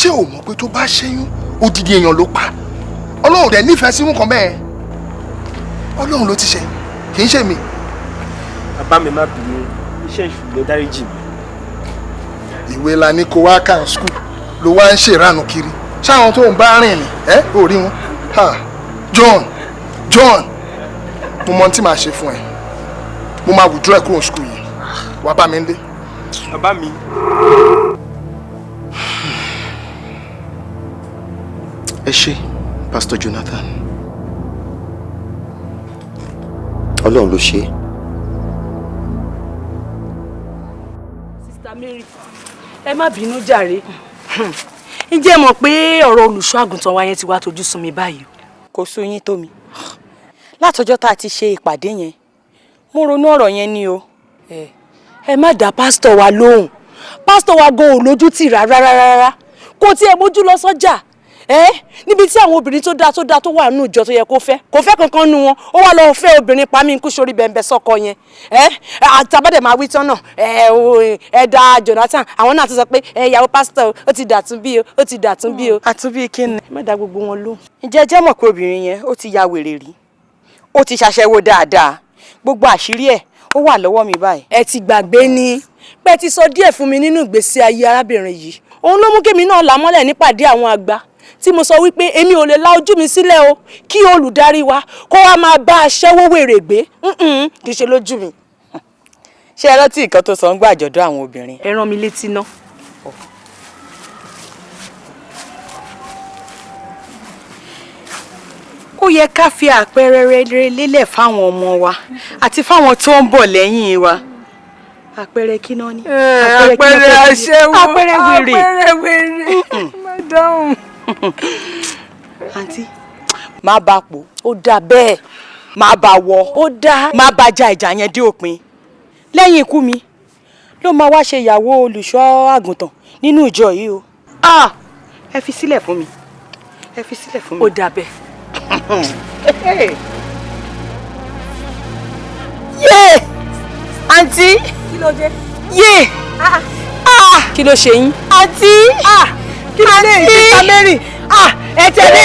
Ṣé o mọ̀ pé tó bá ṣẹ́yún, odidi èèyàn ló pa? Ọlọ́run dẹ̀ nífẹ̀ẹ́ sí nǹkan bẹ́ẹ̀. Ọlọ́run ló ti ṣe, kì í ṣe mi. bàbá mi má bínú iṣẹ́ ìṣù ló dáríjì mi ìwé la ní kó wá kàn skul ló wá ń ṣèránu kiri ṣáwọn tó ń bá rìn ni ẹ ò rí wọn ha John John mo mọ ohun tí màá ṣe fún ẹ mo máa ẹ kúrò skul yìí wá bá mi ń lé. Bàbá mi ẹ ṣé Pastor Jonathan. Ọlọ́run ló ṣe é. Sister Mary ẹ má bínú jàre ǹjẹ́ mọ̀ pé ọ̀rọ̀ olùṣọ́ àgùntàn wa yẹn ti wá tójú sún mi báyìí. kò sú yín tó mi látọjọ́ tá a ti ṣe ìpàdé yẹn mo ronú ọ̀rọ̀ yẹn ni o. ẹ má dá pásítọ̀ wa lóhùn. Pásítọ̀ wa gan ò lójú tì rárá rárá kò tiẹ̀ mójú lọ sọ́jà. Ẹ níbi tí àwọn obìnrin tó dáa tó dáa tó wà nínú ìjọ tó yẹ kó fẹ́. Kò fẹ́ kankan nu wọn. Ó wà lọ́ọ́ fẹ́ obìnrin pa mí nkú sórí bẹ̀ǹbẹ̀ sọ́kọ yẹn. Ẹ àtàbọ̀dẹ̀ máa wí tán náà. Ẹ ẹ̀dá Jonathan. Àwọn náà ti sọ pé ìyàwó pásítọ̀ ó ti dàtún bí o ó ti dàtún bí o. àtúnbí kí ni. má dá gbogbo wọn lóhùn. ǹjẹ́ jẹ́ mọ̀ pé obìnrin yẹn ó ti ya wèrè rí? Ó ti ṣàṣẹ́wó dáadáa. Gbogbo àṣírí ẹ̀ ó wà lọ́wọ́ mi báyìí. ẹ ti gbàgbé ni pé ẹ ti sọ díẹ̀ fún mi nínú ìgbésí ayé arábìnrin yìí òun ló mú kémi náà là mọ́lẹ̀ nípàdé àwọn àgbà tí mo sọ wípé èmi ò lè la ojú mi sílẹ̀ o kí olùdarí wa kó wá máa bá aṣẹ́wó wèrè gbé kì í ṣe lójú mi. ṣé ẹ rántí nǹkan tó sọ ń gbà àjọ̀dún àwọn obìnrin. ẹ rán mi létí ná. Ó yẹ ká fi àpẹẹrẹ rere lélẹ̀ fáwọn ọmọ wa àti fáwọn tó ń bọ̀ lẹ́yìn wa. àpẹẹrẹ kí náà ni. àpẹẹrẹ aṣẹ́wó àpẹẹrẹ wèrè. àpẹẹrẹ wèrè madam. àǹtí má bá pò ó dáa bẹ́ẹ̀ má bá wọ ó dáa má bá ja ìjà yẹn dé òpin lẹ́yìn ikú mi ló máa wá ṣe ìyàwó olùṣọ́ àgùntàn nínú ìjọ yìí o. Ah, ẹ fi sílẹ̀ fún mi ẹ fi sílẹ̀ fún mi. ó dà bẹ́ẹ̀. yé àǹtí kí ló dé. yé kí ló ṣe yín. àǹtí kí ló dé? Ìsìta mary. Ẹ tẹ̀lé.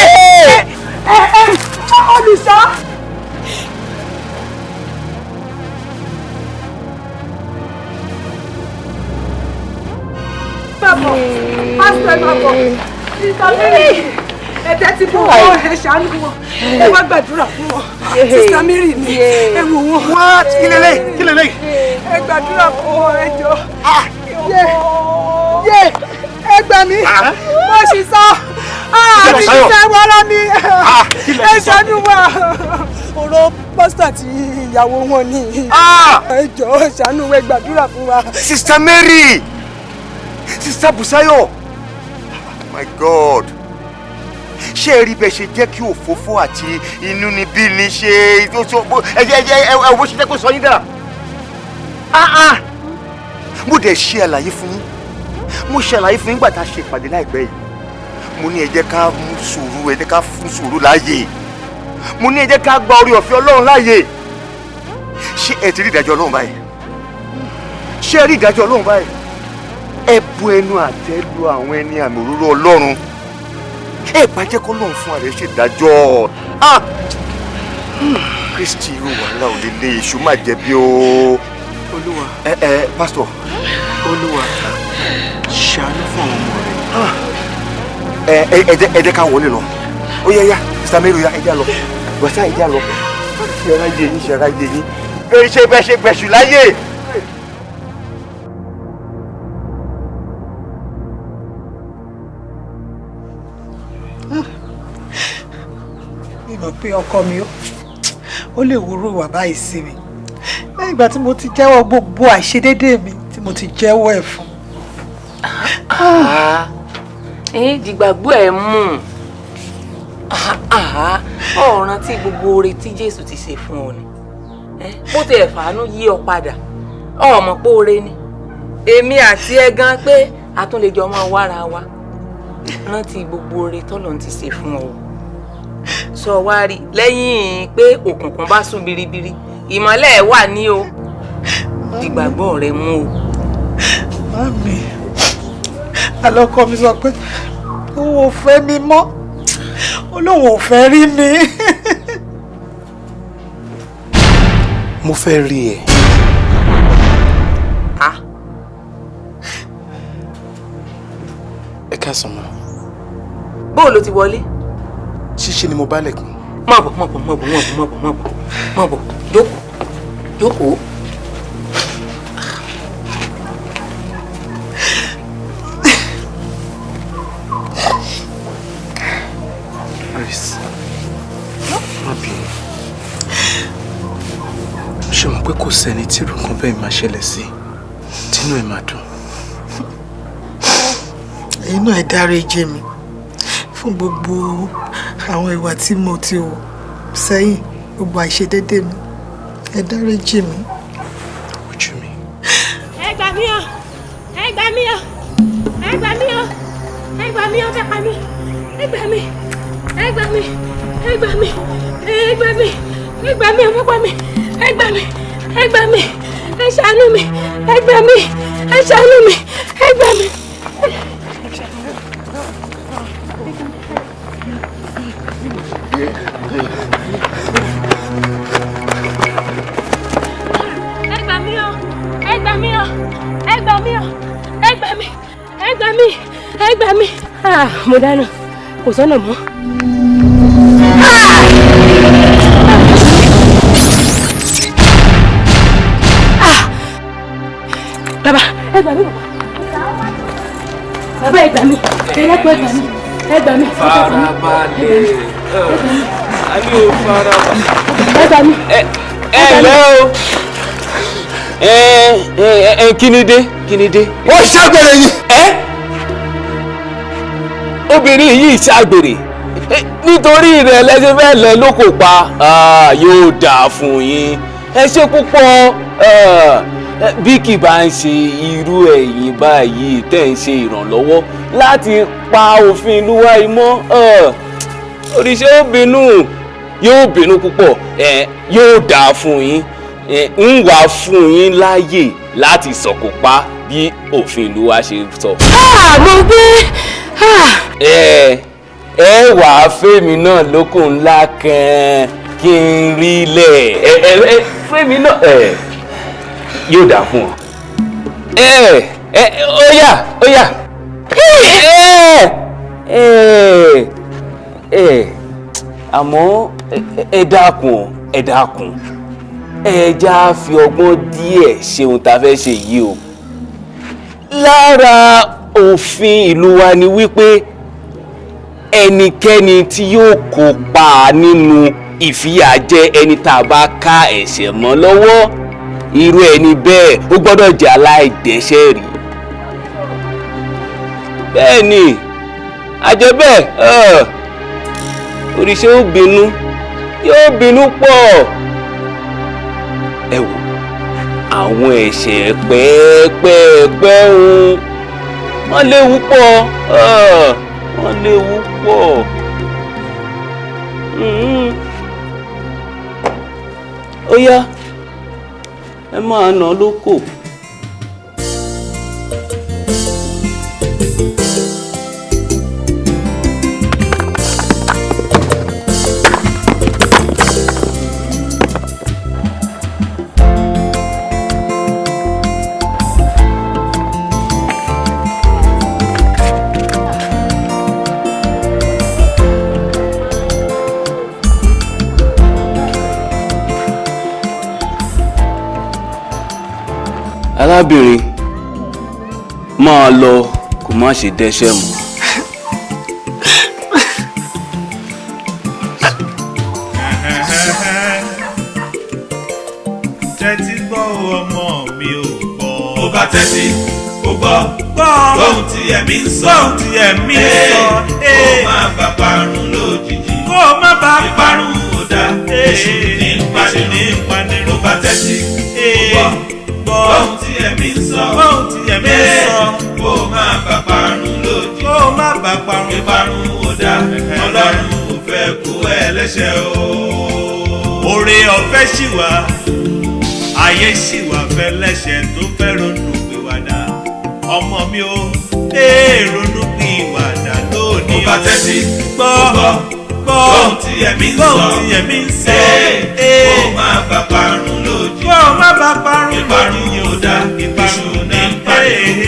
Olùṣọ́. Pásítọ̀ ẹ máa bọ̀. Ẹ̀jẹ̀ ti bọ̀ wọ́n ẹ ṣàánú wọn. Ẹ wá gbàdúrà fún wọn. Sísá Mary ni ẹ wò wọn. What? Kí lélẹ̀? Kí lélẹ̀? Ẹ gbàdúrà fún wọn ẹ jọ. Yé yé ẹ gbà mí. Mo ṣì sọ. Àbí Sáyọ̀. ṣiṣẹ́ wọ́rọ́ mi. kí lẹ Ẹ ti sọ? ṣàánú wa. Ọ̀rọ̀ pásítọ̀ àti ìyàwó wọn ni. Ẹ jọ ṣàánú wa ẹ gbàdúrà fún wa. Sister Mary! Sister Busayo! My God! Ṣé ẹ rí bẹ́ẹ̀ ṣe jẹ́ kí òfófó àti inúnibí ni ṣe ẹ ẹ ẹ ẹ ẹ wo ṣe jẹ́ kó sọ yín dára? Ah ah! Mo dẹ̀ ṣe àlàyé fún yín. Mo ṣe àlàyé fún yín gbà tá a ṣe ìpàdé láìpẹ́ yìí. Mo ní ẹ jẹ́ ká mú sùúrù ẹ jẹ́ ká fún sùúrù láàyè. Mo ní ẹ jẹ́ ká gba orí ọ̀fẹ́ Ọlọ́run láàyè. Ṣé ẹ ti rí ìdájọ́ Ọlọ́run báyìí? Ṣé ẹ rí ìdájọ́ Ọlọ́run báyìí? ẹ bu ẹnu àtẹ́ lu àwọn ẹni àmì òróró ọlọ́run ẹ bá jẹ́ kó lóun fún ààrẹ ṣèdájọ́ Ah! kristi irú wàhálà ò lè lé èṣù má jẹ̀bi o. olúwa ẹ ẹ pásítọ̀. olúwa ṣàánú fún àwọn ọmọ rẹ. ẹ ẹ ẹ jẹ́ ẹ jẹ́ ká wọlé lọ ó ya sista mary ya ẹ já lọ gbọ̀sá ẹ já lọ ṣe ara yé yín ṣe ara yé yín bẹ́ẹ̀ ṣe bẹ́ẹ̀ ṣe gbẹ̀ṣù láyé. Pé ọkọ mi ó lè wúrú wà báyìí sí mi. Lẹ́yìn ìgbà tí mo ti jẹ́wọ́ gbogbo àìṣedédé mi tí mo ti jẹ́wọ́ ẹ̀ fún. ẹ̀yin dìgbàgbọ́ ẹ̀ mú. Ọ̀ràn tí gbogbo oore tí jésù ti ṣe fún ọ ni. Bó tẹ̀ fàánú yí ọ padà ọmọ pé ni. Èmi àti ẹ pé a tún lè jọ máa wára wa. Rántí gbogbo oore tọ́lọ̀ ti ṣe fún ọ sọ wá rí lẹ́yìn pé òkùnkùn bá sún biribiri ìmọ́lẹ̀ wà ní o dìgbàgbọ́ rẹ mú o. Mami, alọ́kọ mi sọ pé òun ò fẹ́ mi mọ́, ó lóun ò fẹ́ rí mi. mo fẹ́ rí ẹ. ẹ káàsán mọ́. bóò ló ti wọlé. Ṣíṣe ni mo bá lẹ̀kùn. má bọ̀ má bọ̀ má bọ̀ má bọ̀ má bọ̀ má bọ̀ jókòó jókòó. Grace, má bínú. ṣe mọ̀ pé kò sẹ́ni tí irú nǹkan bẹ́ẹ̀ máa ṣẹlẹ̀ sí tínú ẹ̀ máa dùn. inú ẹ̀ dáríjì mi fún gbogbo àwọn ìwà tí mo ti hù sẹ́yìn gbogbo àìṣedédé mi ẹ dáríjì mi. ojú mi. ẹ gbà mí o ẹ gbà mí o ẹ gbà mí o ẹ gbà mí o fẹ́ pa mí ẹ gbà mí ẹ gbà mí ẹ gbà mí ẹ gbà mí ẹ gbà mí ọmọ pa mí ẹ gbà mí ẹ gbà mí ẹ ṣàánú mi ẹ gbà mí ẹ ṣàánú mi ẹ gbà mí. Mo dáná kò sọ́nà mọ́. Ah! bàbá ẹ gbà mí bàbá ẹ gbà mí ẹ lẹ́kọ̀ọ́ ẹ gbà mí ẹ gbà mí farabalẹ̀ a ní o farabalẹ̀. ẹ gbà mí. ẹ ẹ lẹ́ o ẹ ẹ kí ni dé kí ni dé. wọ́n ṣàgbèrè yìí. Obìnrin yìí ṣàgbèrè. Nítorí rẹ̀ lẹ́sẹ̀ fẹ́ lẹ ló kò pa. Yóò dáa fún yín. Ẹ ṣe púpọ̀. Bí kì bá ń ṣe irú ẹ̀yin báyìí tẹ̀ ń ṣe ìrànlọ́wọ́ láti pa òfin ìlú wa mọ́ òrìṣẹ́ ó bínú. Yóò bínú púpọ̀. Yóò dáa fún yín. Ń wá fún yín láàyè láti sọ̀kò pa bí òfin ìlú wa ṣe sọ. Mo gbé ẹ ẹ wà á fẹ́mi náà lókun ńlá kan kí n rí lẹ̀ ẹ ẹ fẹ́mi náà ẹ yóò dáa fún ọ. ẹ ẹ ó yá ó yá. Ẹ ẹ ẹ àmọ́ ẹ- dákun ẹ dákun. Ẹ já fi ọgbọ́n díẹ̀ ṣe ohun tá a fẹ́ ṣe yìí o. Lára òfin ìlú wa ni wípé ẹnikẹ́ni tí yóò kópa nínú ìfìyàjẹ ẹni tá a bá ká ẹ̀ṣẹ̀ mọ́ lọ́wọ́ irú ẹni bẹ́ẹ̀ ó gbọ́dọ̀ jẹ́ aláìdẹ́ṣẹ̀ rí. Bẹ́ẹ̀ ni àjẹbẹ́ òrìṣẹ́ ó bínú yóò bínú pọ̀. Ẹ wò àwọn ẹ̀ṣẹ̀ pẹ́ẹ́pẹ́ẹ́pẹ́ ń wọ́n léwu pọ̀ ah, wọ́n léwu pọ̀ Mhm. ó yá ẹ máa nà lóko. Arábìnrin máa lọ kó má ṣe dẹ́ṣẹ̀ mọ́. tẹ́tí gbọ́ ọmọ mi ò gbọ́. Ó bá tẹ́tí, ó gbọ́. gbọ́ Gbóhùn tí ẹ̀mí ń sọ. gbóhùn tí ẹ̀mí ń sọ. Kó má bá parun lójijì. kó o má bá Ìparun ò dá. Èṣù ní ìpanirun. Ó bá tẹ́tí, ó gbọ́. Gbóhùn tí ẹ̀mí ń sọ. gbóhùn tí ẹ̀mí ń sọ. Kó má bá parun lójijì. kó o má bá parun. Ìparun ò dá. Ọlọ́run ò fẹ́ kú ẹlẹ́ṣẹ̀ o. Oore ọ̀fẹ́ ṣì wà, ayé ṣì wà fẹ́ lẹ́ṣẹ̀ tó fẹ́ ronú pìwàdà. Ọmọ mi ò ee ronú pìwàdà lónìí. Ó bá tẹ́tí, gbọ́ gbọ́. gbọ́ Gbóhùn tí ẹ̀mí ń sọ. gbóhùn tí ẹ̀mí ń sọ. Ee, Kó má bá parun lójijì. Kó o má bá parun dá. Èṣù ní ìpanirun.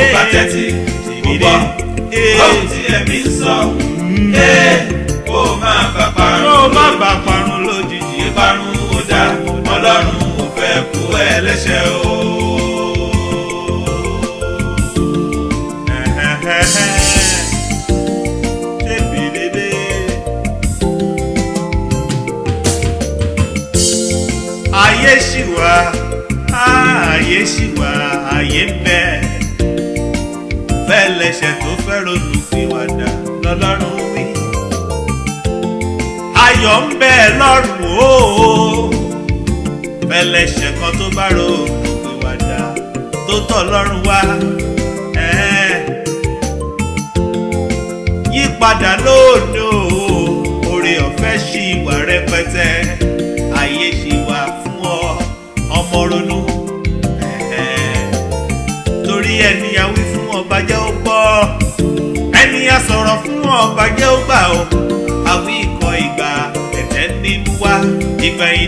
Ó bá tẹ́tí, ó gbọ́. Gbóhùn tí ẹ̀mí sọ. Ee, Kó má bá parun Kó o má bá parun lójijì. Ìparun ò dá. Ọlọ́run ò fẹ́ kú ẹlẹ́ṣẹ̀ o. lọ́lọ́run wí. Ayọ̀ ń bẹ lọ́rùn o. Bẹ́ẹ̀ lẹ̀ṣẹ̀ kan tó bá ronú pìwàdà tó tọ̀ lọ́rùn wá. Yípadà lónìí ọba jẹ́ ó gbà ó àwí ikọ̀ ìgbà ẹ̀tẹ́ ní mú wá ìgbà yìí